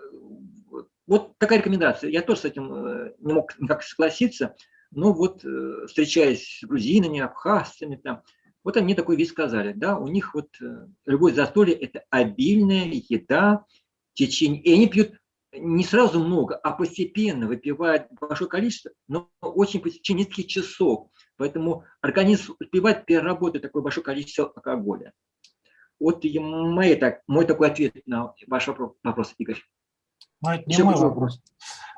вот такая рекомендация. Я тоже с этим э, не мог никак согласиться, но вот э, встречаясь с грузинами, абхазцами, там, вот они такой вид сказали, да, у них вот любое застолье – это обильная еда, течение, и они пьют не сразу много, а постепенно выпивают большое количество, но очень по течение нескольких часов. Поэтому организм успевает переработать такое большое количество алкоголя. Вот и мой, так, мой такой ответ на ваш вопрос, Игорь. Ну, это не Еще мой вопрос.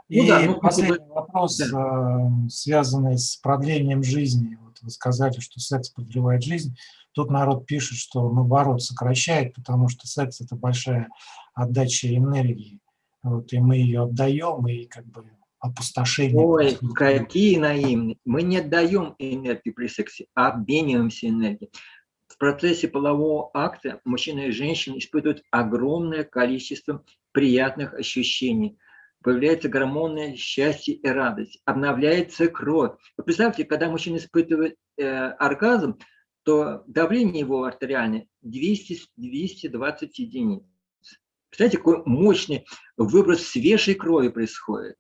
Ну, и да, ну, последний вопрос, да. Э, связанный с продлением жизни вы сказали, что секс продлевает жизнь. Тут народ пишет, что наоборот сокращает, потому что секс – это большая отдача энергии. Вот, и мы ее отдаем, и как бы опустошение. Ой, какие наивные. Мы не отдаем энергию при сексе, а обмениваемся энергией. В процессе полового акта мужчина и женщина испытывают огромное количество приятных ощущений – появляются гормоны счастья и радость, обновляется кровь. Вы представьте, когда мужчина испытывает э, оргазм, то давление его артериальное 200, 220 единиц. Представляете, какой мощный выброс свежей крови происходит.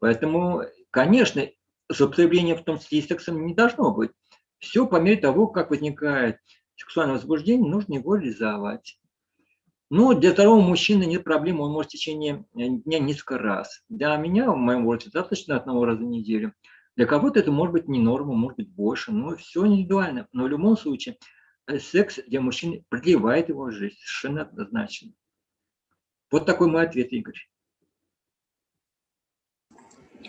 Поэтому, конечно, злоупотребление в том числе и сексом не должно быть. Все по мере того, как возникает сексуальное возбуждение, нужно его реализовать. Но для второго мужчины нет проблем, он может в течение дня несколько раз. Для меня, в моем возрасте, достаточно одного раза в неделю. Для кого-то это может быть не норма, может быть больше, но все индивидуально. Но в любом случае, э, секс для мужчины продлевает его жизнь, совершенно однозначно. Вот такой мой ответ, Игорь.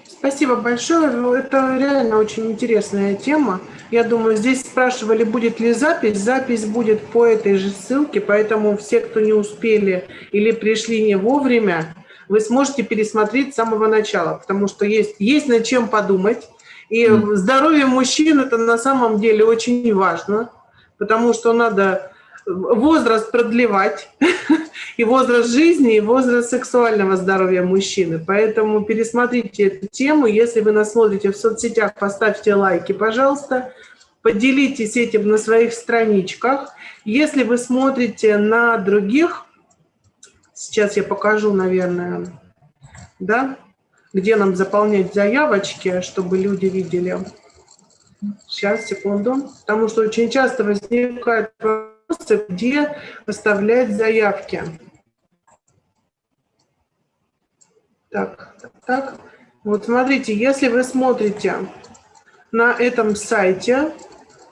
Спасибо большое. Ну, это реально очень интересная тема. Я думаю, здесь спрашивали, будет ли запись. Запись будет по этой же ссылке, поэтому все, кто не успели или пришли не вовремя, вы сможете пересмотреть с самого начала, потому что есть, есть над чем подумать. И здоровье мужчин – это на самом деле очень важно, потому что надо возраст продлевать, и возраст жизни, и возраст сексуального здоровья мужчины. Поэтому пересмотрите эту тему. Если вы нас смотрите в соцсетях, поставьте лайки, пожалуйста. Поделитесь этим на своих страничках. Если вы смотрите на других, сейчас я покажу, наверное, да, где нам заполнять заявочки, чтобы люди видели. Сейчас, секунду. Потому что очень часто возникает вопросы, где оставлять заявки. Так, так. Вот смотрите, если вы смотрите на этом сайте,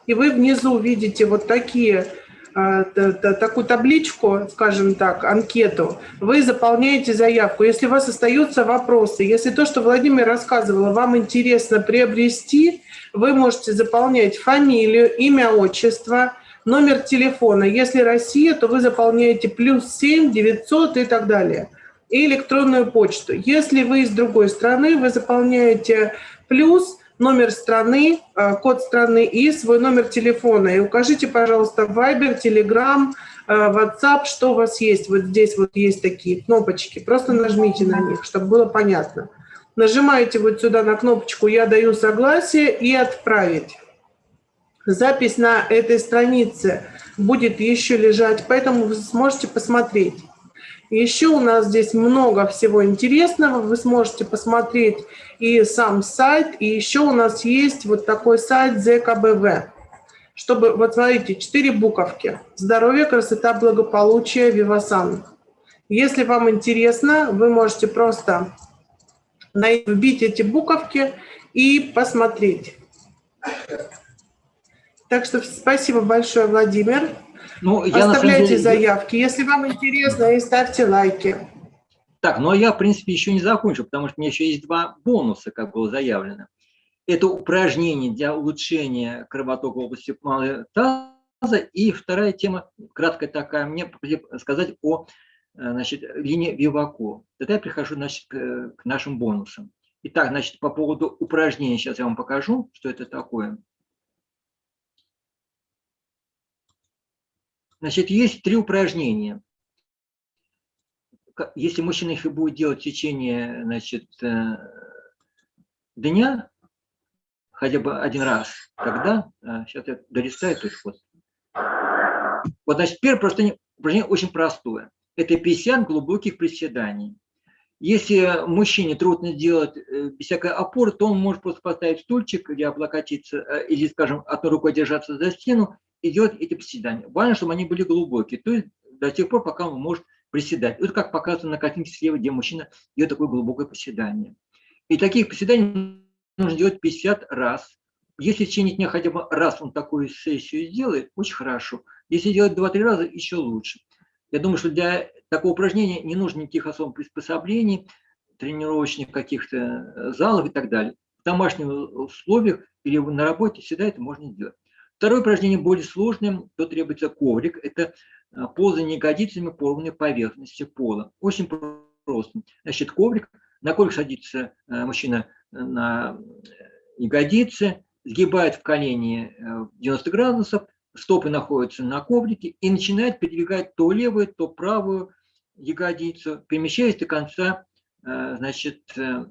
и вы внизу видите вот такие а, такую табличку, скажем так, анкету, вы заполняете заявку. Если у вас остаются вопросы, если то, что Владимир рассказывал, вам интересно приобрести, вы можете заполнять фамилию, имя, отчество, номер телефона. Если Россия, то вы заполняете плюс 7 900 и так далее. И электронную почту. Если вы из другой страны, вы заполняете плюс номер страны, э, код страны и свой номер телефона. И укажите, пожалуйста, Viber, Telegram, э, WhatsApp, что у вас есть. Вот здесь вот есть такие кнопочки. Просто нажмите на них, чтобы было понятно. Нажимаете вот сюда на кнопочку «Я даю согласие» и «Отправить». Запись на этой странице будет еще лежать, поэтому вы сможете посмотреть. Еще у нас здесь много всего интересного. Вы сможете посмотреть и сам сайт, и еще у нас есть вот такой сайт ЗКБВ. Чтобы, вот смотрите, четыре буковки. Здоровье, красота, благополучие, Вивасан. Если вам интересно, вы можете просто вбить эти буковки и посмотреть. Так что спасибо большое, Владимир. Ну, я Оставляйте деле... заявки, если вам интересно, и ставьте лайки. Так, ну а я, в принципе, еще не закончил, потому что у меня еще есть два бонуса, как было заявлено. Это упражнение для улучшения кровотока в области малого таза. И вторая тема, краткая такая, мне сказать о значит, линии Вивако. Тогда я прихожу значит, к, нашим бонусам. Итак, значит, по поводу упражнения сейчас я вам покажу, что это такое. Значит, есть три упражнения. Если мужчина их будет делать в течение значит, э, дня, хотя бы один раз, тогда, сейчас э, я долистаю тут вот. Вот, значит, первое упражнение, упражнение очень простое. Это 50 глубоких приседаний. Если мужчине трудно делать э, без всякой опоры, то он может просто поставить стульчик или облокотиться, или, скажем, одной рукой держаться за стену и делать эти приседания. Важно, чтобы они были глубокие, то есть до тех пор, пока он может приседать. Вот как показано на картинке слева, где мужчина делает такое глубокое приседание. И таких приседаний нужно делать 50 раз. Если в течение дня хотя бы раз он такую сессию сделает, очень хорошо. Если делать 2-3 раза, еще лучше. Я думаю, что для такого упражнения не нужно никаких особых приспособлений, тренировочных каких-то э, залов и так далее. В домашних условиях или на работе всегда это можно сделать. Второе упражнение более сложное, то требуется коврик. Это а, ползание ягодицами по ровной поверхности пола. Очень просто. Значит, коврик, на коврик садится а, мужчина на ягодицы, сгибает в колени 90 э, градусов, стопы находятся на коврике и начинает передвигать то левую, то правую ягодицу, перемещаясь до конца э, значит, э,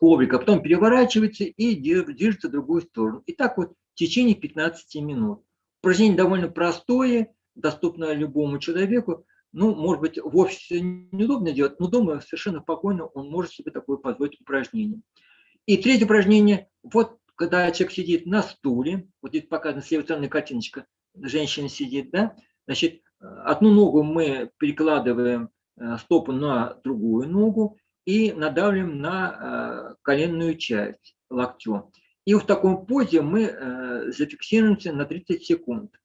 коврика, потом переворачивается и движется в другую сторону. И так вот в течение 15 минут. Упражнение довольно простое, доступное любому человеку, Ну, может быть, в офисе неудобно делать, но дома совершенно спокойно он может себе такое позволить упражнение. И третье упражнение, вот когда человек сидит на стуле, вот здесь показана с картиночка, женщина сидит, да, значит, одну ногу мы перекладываем э, стопу на другую ногу и надавливаем на э, коленную часть локтем. И в таком позе мы э, зафиксируемся на 30 секунд.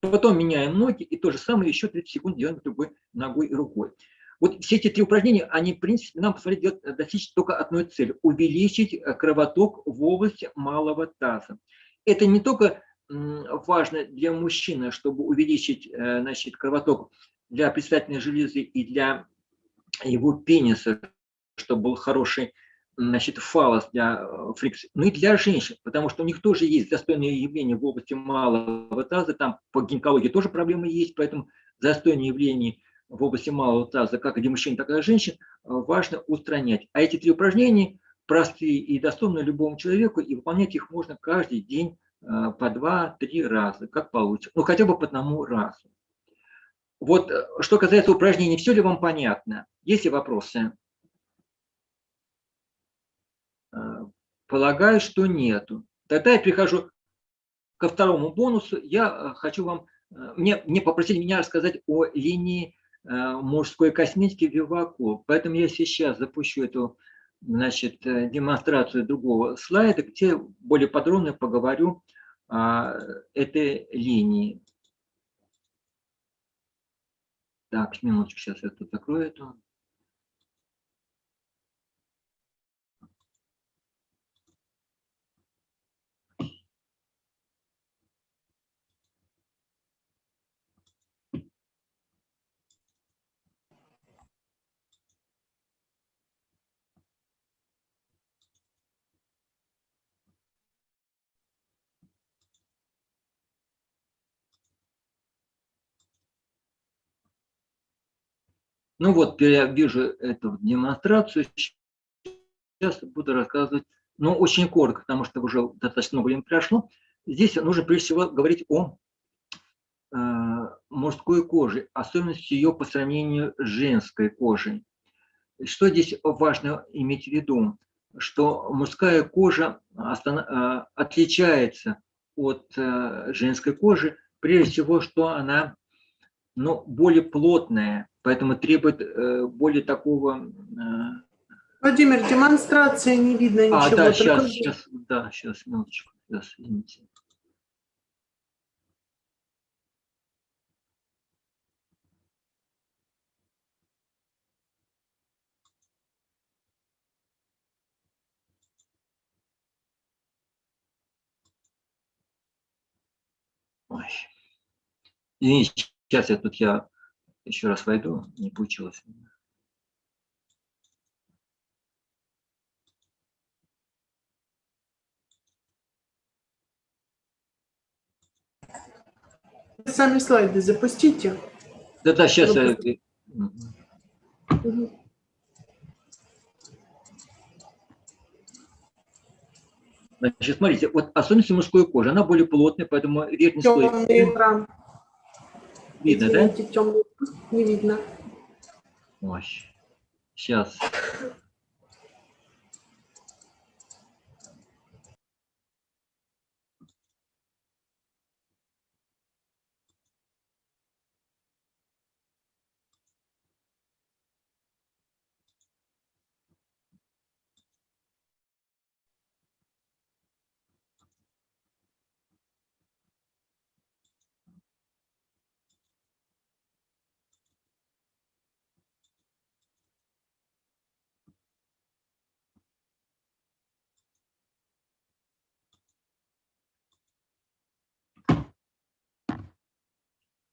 Потом меняем ноги и то же самое еще 30 секунд делаем другой ногой и рукой. Вот все эти три упражнения, они, в принципе, нам позволяют достичь только одной цели – увеличить кровоток в области малого таза. Это не только важно для мужчины, чтобы увеличить э, значит, кровоток для предстательной железы и для его пениса, чтобы был хороший значит, фалос для э, фрикции, но и для женщин, потому что у них тоже есть застойные явления в области малого таза, там по гинекологии тоже проблемы есть, поэтому застойные явления в области малого таза, как для мужчин, так и для женщин, э, важно устранять. А эти три упражнения простые и доступны любому человеку, и выполнять их можно каждый день Э, по два-три раза, как получится. Ну, хотя бы по одному разу. Вот, что касается упражнений, все ли вам понятно? Есть ли вопросы? Э, полагаю, что нету. Тогда я прихожу ко второму бонусу. Я хочу вам... Мне, мне попросили меня рассказать о линии мужской косметики Вивако. Поэтому я сейчас запущу эту значит, демонстрацию другого слайда, где более подробно поговорю а, этой линии. Так, минуточку, сейчас я тут закрою это. Ну вот, я вижу эту демонстрацию. Сейчас буду рассказывать, но очень коротко, потому что уже достаточно много времени прошло. Здесь нужно прежде всего говорить о э, мужской коже, особенности ее по сравнению с женской кожей. Что здесь важно иметь в виду? Что мужская кожа э, отличается от э, женской кожи, прежде всего, что она ну, более плотная, поэтому требует э, более такого... Э... Владимир, демонстрация не видно а, ничего. А, да, сейчас, сейчас, да, сейчас, минуточку, сейчас, извините. Ой. Извините, сейчас я тут я еще раз войду, не получилось. Сами слайды запустите. Да-да, сейчас я... Угу. Значит, смотрите, вот особенности мужской кожи, она более плотная, поэтому верхний слой... экран. Видно, да? не видно. Ой, сейчас.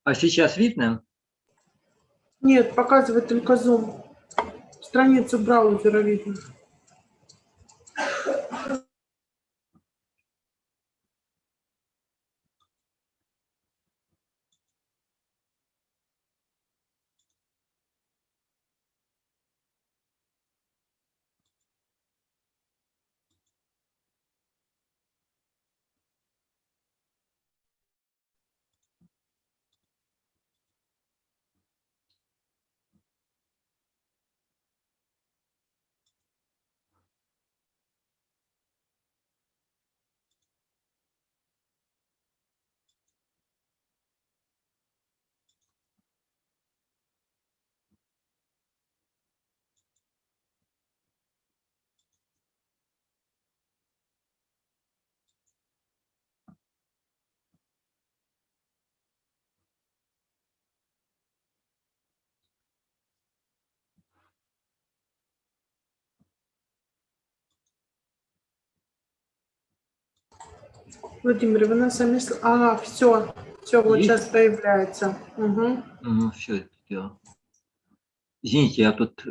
А сейчас видно? Нет, показывает только Zoom. Страницу браузера видно. Владимир, вы на сами... А, все, все, вот Есть? сейчас появляется. Угу. Ну, все это дело. Извините, я тут э,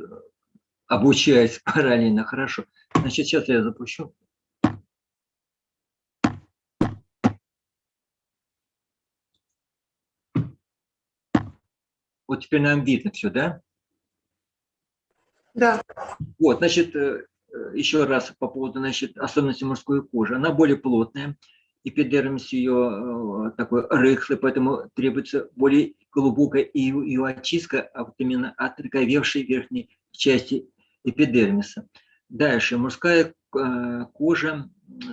обучаюсь параллельно. Хорошо. Значит, сейчас я запущу. Вот теперь нам видно все, да? Да. Вот, значит, э, э, еще раз по поводу, значит, особенностей мужской кожи. Она более плотная, эпидермис ее э, такой рыхлый, поэтому требуется более глубокая ее, ее очистка, а вот именно отроговевшей верхней части эпидермиса. Дальше, мужская э, кожа,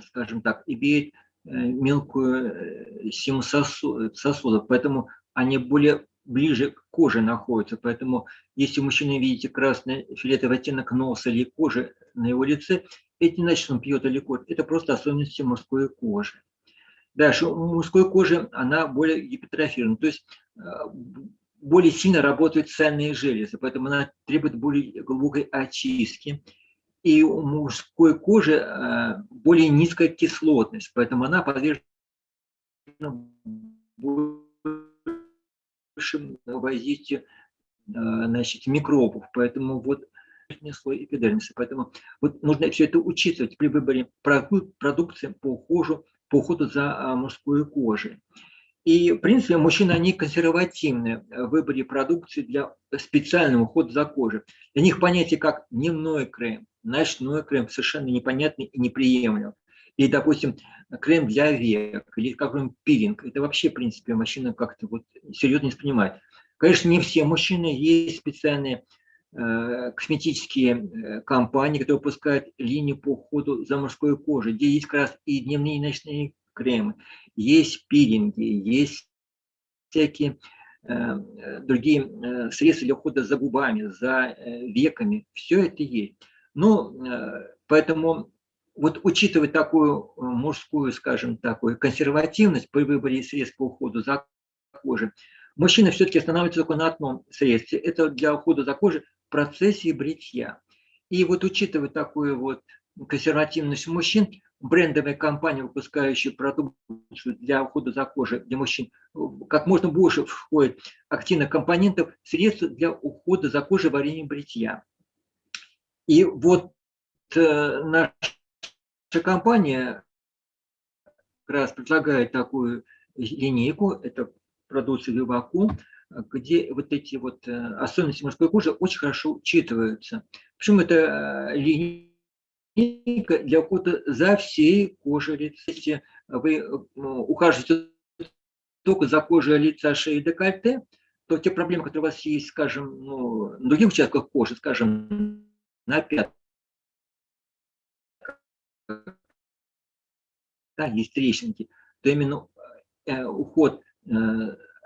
скажем так, имеет э, мелкую сосу- сосудов, поэтому они более ближе к коже находятся. Поэтому если у мужчины видите красный фиолетовый оттенок носа или кожи на его лице, это не значит, он пьет или курит. Это просто особенности мужской кожи. Дальше, у мужской кожи она более гипертрофирована, то есть э, более сильно работают сальные железы, поэтому она требует более глубокой очистки. И у мужской кожи э, более низкая кислотность, поэтому она подвержена большим воздействию э, значит, микробов. Поэтому вот верхний слой эпидермиса. Поэтому вот нужно все это учитывать при выборе проду- продукции по уходу, по уходу за а, мужской кожей. И, в принципе, мужчины, они консервативны в выборе продукции для специального ухода за кожей. Для них понятие как дневной крем, ночной крем совершенно непонятный и неприемлем. Или, допустим, крем для век, или какой-нибудь пилинг. Это вообще, в принципе, мужчина как-то вот серьезно не воспринимает. Конечно, не все мужчины, есть специальные косметические э, компании, которые выпускают линии по уходу за мужской кожей, где есть как раз и дневные и ночные кремы, есть пилинги, есть всякие э, э, другие э, средства для ухода за губами, за э, веками. Все это есть. Ну, э, поэтому вот учитывая такую э, мужскую, скажем, такую консервативность при выборе средств по уходу за кожей, мужчина все-таки останавливается только на одном средстве. Это для ухода за кожей процессе бритья. И вот учитывая такую вот консервативность мужчин, брендовые компании, выпускающие продукцию для ухода за кожей для мужчин, как можно больше входит активных компонентов средств для ухода за кожей во время бритья. И вот э, наша компания как раз предлагает такую линейку, это продукция Виваку, где вот эти вот э, особенности мужской кожи очень хорошо учитываются. Причем это э, линейка для ухода за всей кожей лица. Если вы э, ухаживаете только за кожей лица, шеи и декольте, то те проблемы, которые у вас есть, скажем, ну, на других участках кожи, скажем, на пятках, да, есть трещинки, то именно э, уход э,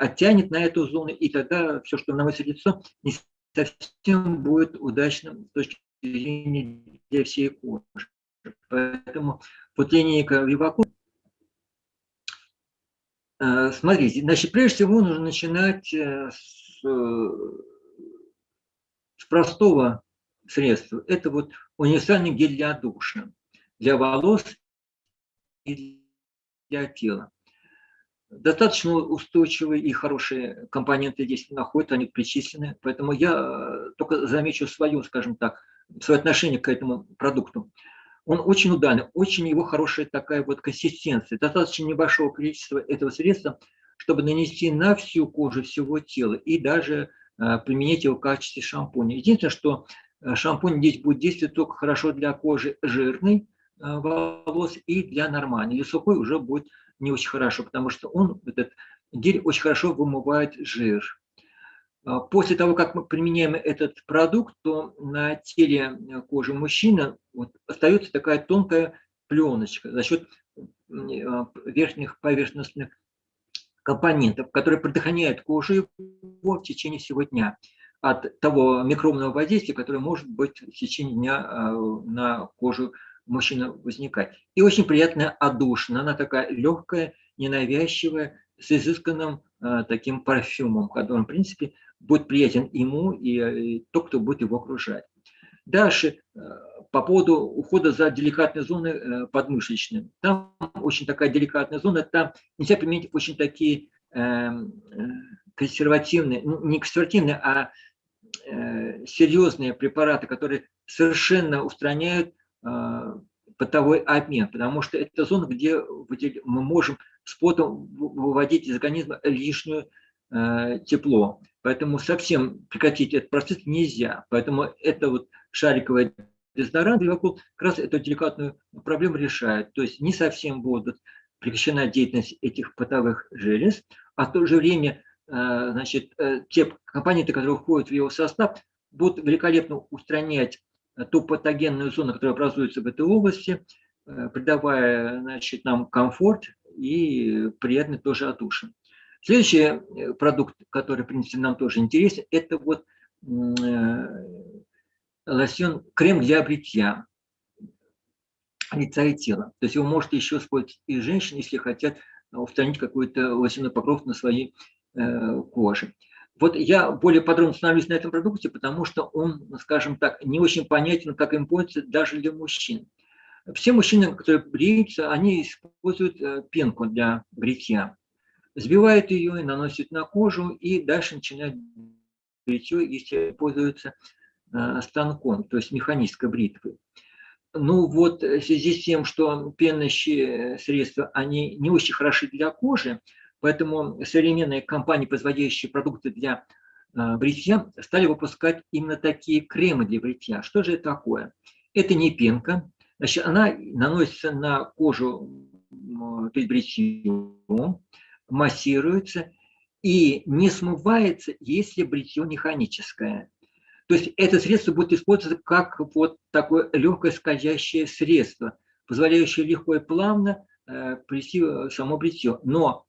оттянет на эту зону, и тогда все, что наносит лицо, не совсем будет удачным с точки зрения для всей кожи. Поэтому вот линейка Виваку, э, смотрите, значит, прежде всего нужно начинать э, с, э, с простого средства. Это вот универсальный гель для душа, для волос и для тела достаточно устойчивые и хорошие компоненты здесь находятся, они причислены. Поэтому я только замечу свое, скажем так, свое отношение к этому продукту. Он очень ударный, очень его хорошая такая вот консистенция. Достаточно небольшого количества этого средства, чтобы нанести на всю кожу всего тела и даже э, применять его в качестве шампуня. Единственное, что шампунь здесь будет действовать только хорошо для кожи жирной э, волос и для нормальной. Для сухой уже будет не очень хорошо, потому что он, этот гель, очень хорошо вымывает жир. После того, как мы применяем этот продукт, то на теле кожи мужчины вот, остается такая тонкая пленочка за счет верхних поверхностных компонентов, которые предохраняют кожу его в течение всего дня от того микробного воздействия, которое может быть в течение дня на кожу мужчина возникать. И очень приятная отдушина, она такая легкая, ненавязчивая, с изысканным э, таким парфюмом, который, в принципе, будет приятен ему и, и тот, кто будет его окружать. Дальше, по поводу ухода за деликатной зоной подмышечной. Там очень такая деликатная зона, там нельзя применить очень такие эм, консервативные, ну, не консервативные, а серьезные препараты, которые совершенно устраняют потовой обмен, потому что это зона, где мы можем с потом выводить из организма лишнюю э, тепло. Поэтому совсем прекратить этот процесс нельзя. Поэтому это вот шариковый дезодорант как раз эту деликатную проблему решает. То есть не совсем будут прекращена деятельность этих потовых желез, а в то же время э, значит, э, те компоненты, которые входят в его состав, будут великолепно устранять ту патогенную зону, которая образуется в этой области, э, придавая значит, нам комфорт и приятный тоже отдушин. Следующий э, продукт, который, в принципе, нам тоже интересен, это вот э, лосьон, крем для бритья лица и тела. То есть его может еще использовать и женщины, если хотят устранить какой-то лосьонный покров на своей коже. Вот я более подробно становлюсь на этом продукте, потому что он, скажем так, не очень понятен, как им пользоваться даже для мужчин. Все мужчины, которые бреются, они используют э, пенку для бритья. Сбивают ее и наносят на кожу, и дальше начинают бритье, если пользуются э, станком, то есть механической бритвой. Ну вот в связи с тем, что пенящие средства, они не очень хороши для кожи, Поэтому современные компании, производящие продукты для э, бритья, стали выпускать именно такие кремы для бритья. Что же это такое? Это не пенка. Значит, она наносится на кожу перед бритьем, массируется и не смывается, если бритье механическое. То есть это средство будет использоваться как вот такое легкое скользящее средство, позволяющее легко и плавно э, прийти само бритье. Но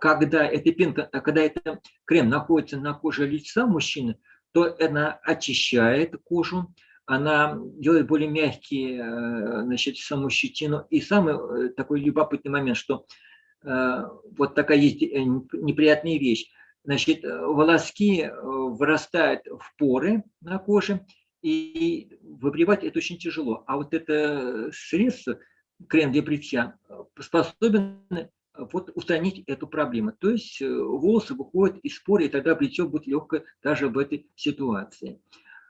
когда эта пенка, а когда этот крем находится на коже лица мужчины, то она очищает кожу, она делает более мягкие э, значит, саму щетину. И самый э, такой любопытный момент, что э, вот такая есть неприятная вещь. Значит, волоски вырастают в поры на коже, и выбривать это очень тяжело. А вот это средство, крем для бритья, способен вот устранить эту проблему. То есть э, волосы выходят из поры, и тогда бритье будет легкое даже в этой ситуации.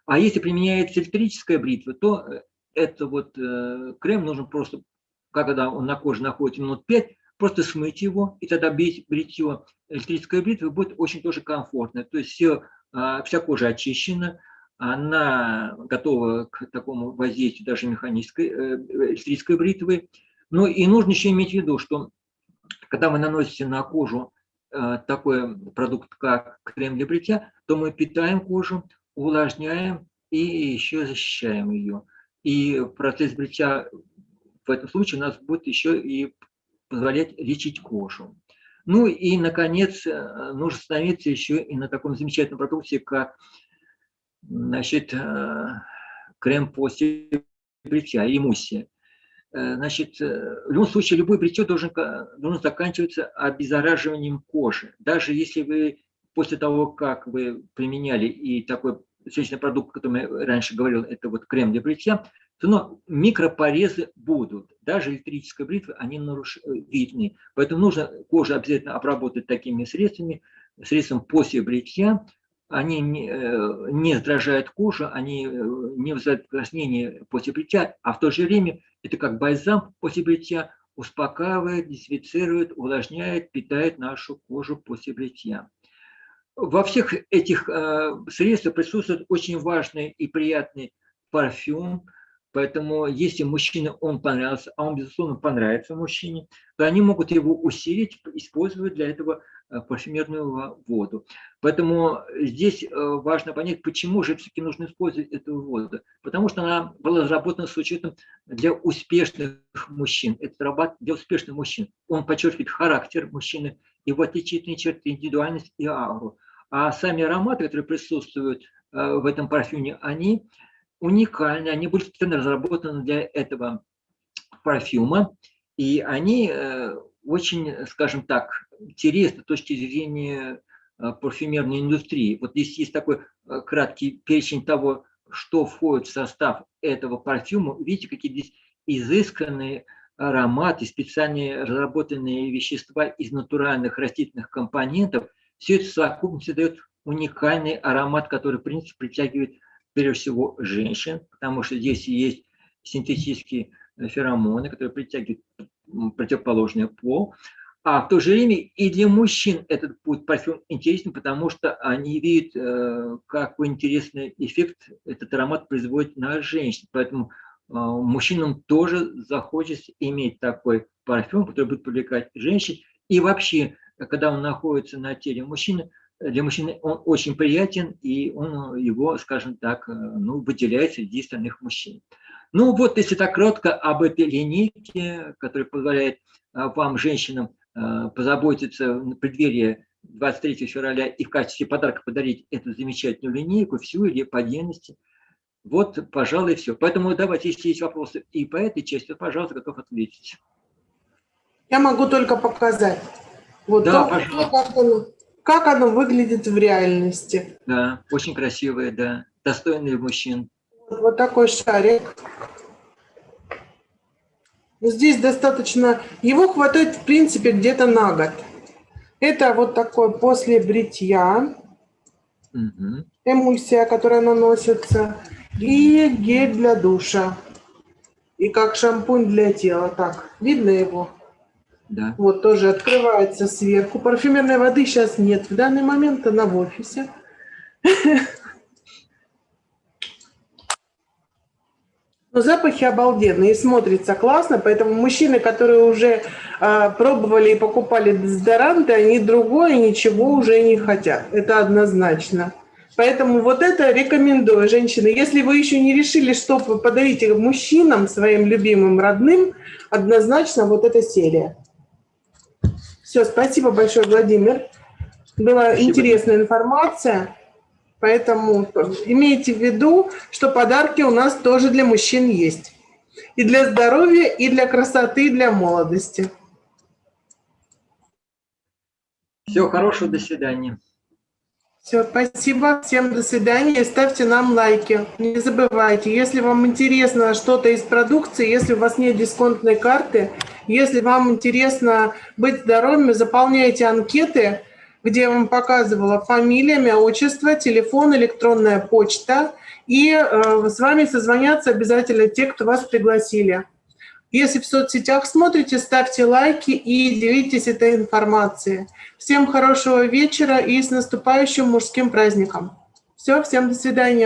А если применяется электрическая бритва, то э, это вот э, крем нужно просто, когда он на коже находится минут 5, просто смыть его, и тогда бить бритье электрической бритвы будет очень тоже комфортно. То есть все, а, вся кожа очищена, она готова к такому воздействию даже механической электрической бритвы. Ну и нужно еще иметь в виду, что когда вы наносите на кожу э, такой продукт, как крем для бритья, то мы питаем кожу, увлажняем и еще защищаем ее. И процесс бритья в этом случае у нас будет еще и позволять лечить кожу. Ну и, наконец, э, нужно становиться еще и на таком замечательном продукте, как значит, э, крем после бритья, эмульсия. Э, значит, э, в любом случае, любой бритье должен, должен заканчиваться обеззараживанием кожи. Даже если вы после того, как вы применяли и такой средний продукт, который я раньше говорил, это вот крем для бритья, то но микропорезы будут. Даже электрической бритвы, они наруш... Видны. Поэтому нужно кожу обязательно обработать такими средствами, средством после бритья, они не, не раздражают кожу, они не вызывают покраснение после бритья, а в то же время это как бальзам после бритья, успокаивает, дезинфицирует, увлажняет, питает нашу кожу после бритья. Во всех этих э, средствах присутствует очень важный и приятный парфюм, Поэтому если мужчине он понравился, а он, безусловно, понравится мужчине, то они могут его усилить, используя для этого э, парфюмерную воду. Поэтому здесь э, важно понять, почему же все-таки нужно использовать эту воду. Потому что она была разработана с учетом для успешных мужчин. Это работа для успешных мужчин. Он подчеркивает характер мужчины, его отличительные черты, индивидуальность и ауру. А сами ароматы, которые присутствуют э, в этом парфюме, они уникальны, они были специально разработаны для этого парфюма, и они э, очень, скажем так, интересны с точки зрения э, парфюмерной индустрии. Вот здесь есть такой э, краткий перечень того, что входит в состав этого парфюма. Видите, какие здесь изысканные ароматы, специальные разработанные вещества из натуральных растительных компонентов. Все это в совокупности дает уникальный аромат, который, в принципе, притягивает, прежде всего, женщин, потому что здесь есть синтетические феромоны, которые притягивают противоположный пол. А в то же время и для мужчин этот будет парфюм интересен, потому что они видят, э, какой интересный эффект этот аромат производит на женщин. Поэтому э, мужчинам тоже захочется иметь такой парфюм, который будет привлекать женщин. И вообще, когда он находится на теле мужчины, для мужчины он очень приятен, и он его, скажем так, э, ну, выделяет среди остальных мужчин. Ну вот, если так кратко об этой линейке, которая позволяет вам, женщинам, Э, позаботиться на преддверии 23 февраля и в качестве подарка подарить эту замечательную линейку, всю или по отдельности. Вот, пожалуй, все. Поэтому давайте, если есть вопросы и по этой части, то, пожалуйста, готов ответить. Я могу только показать. Вот да, то, пожалуйста. Как оно, как оно выглядит в реальности. Да, очень красивое, да. Достойный мужчин. Вот, такой шарик. Здесь достаточно, его хватает в принципе где-то на год. Это вот такой после бритья, угу. эмульсия, которая наносится, и гель для душа. И как шампунь для тела. Так, видно его? Да. Вот тоже открывается сверху. Парфюмерной воды сейчас нет. В данный момент она в офисе. Но запахи обалденные смотрится классно, поэтому мужчины, которые уже э, пробовали и покупали дезодоранты, они другое ничего уже не хотят. Это однозначно. Поэтому вот это рекомендую, женщины. Если вы еще не решили, что подарить мужчинам, своим любимым, родным, однозначно вот эта серия. Все, спасибо большое, Владимир. Была спасибо. интересная информация. Поэтому имейте в виду, что подарки у нас тоже для мужчин есть. И для здоровья, и для красоты, и для молодости. Всего хорошего, до свидания. Все, спасибо, всем до свидания, ставьте нам лайки. Не забывайте, если вам интересно что-то из продукции, если у вас нет дисконтной карты, если вам интересно быть здоровыми, заполняйте анкеты, где я вам показывала фамилия, имя, отчество, телефон, электронная почта. И э, с вами созвонятся обязательно те, кто вас пригласили. Если в соцсетях смотрите, ставьте лайки и делитесь этой информацией. Всем хорошего вечера и с наступающим мужским праздником. Все, всем до свидания.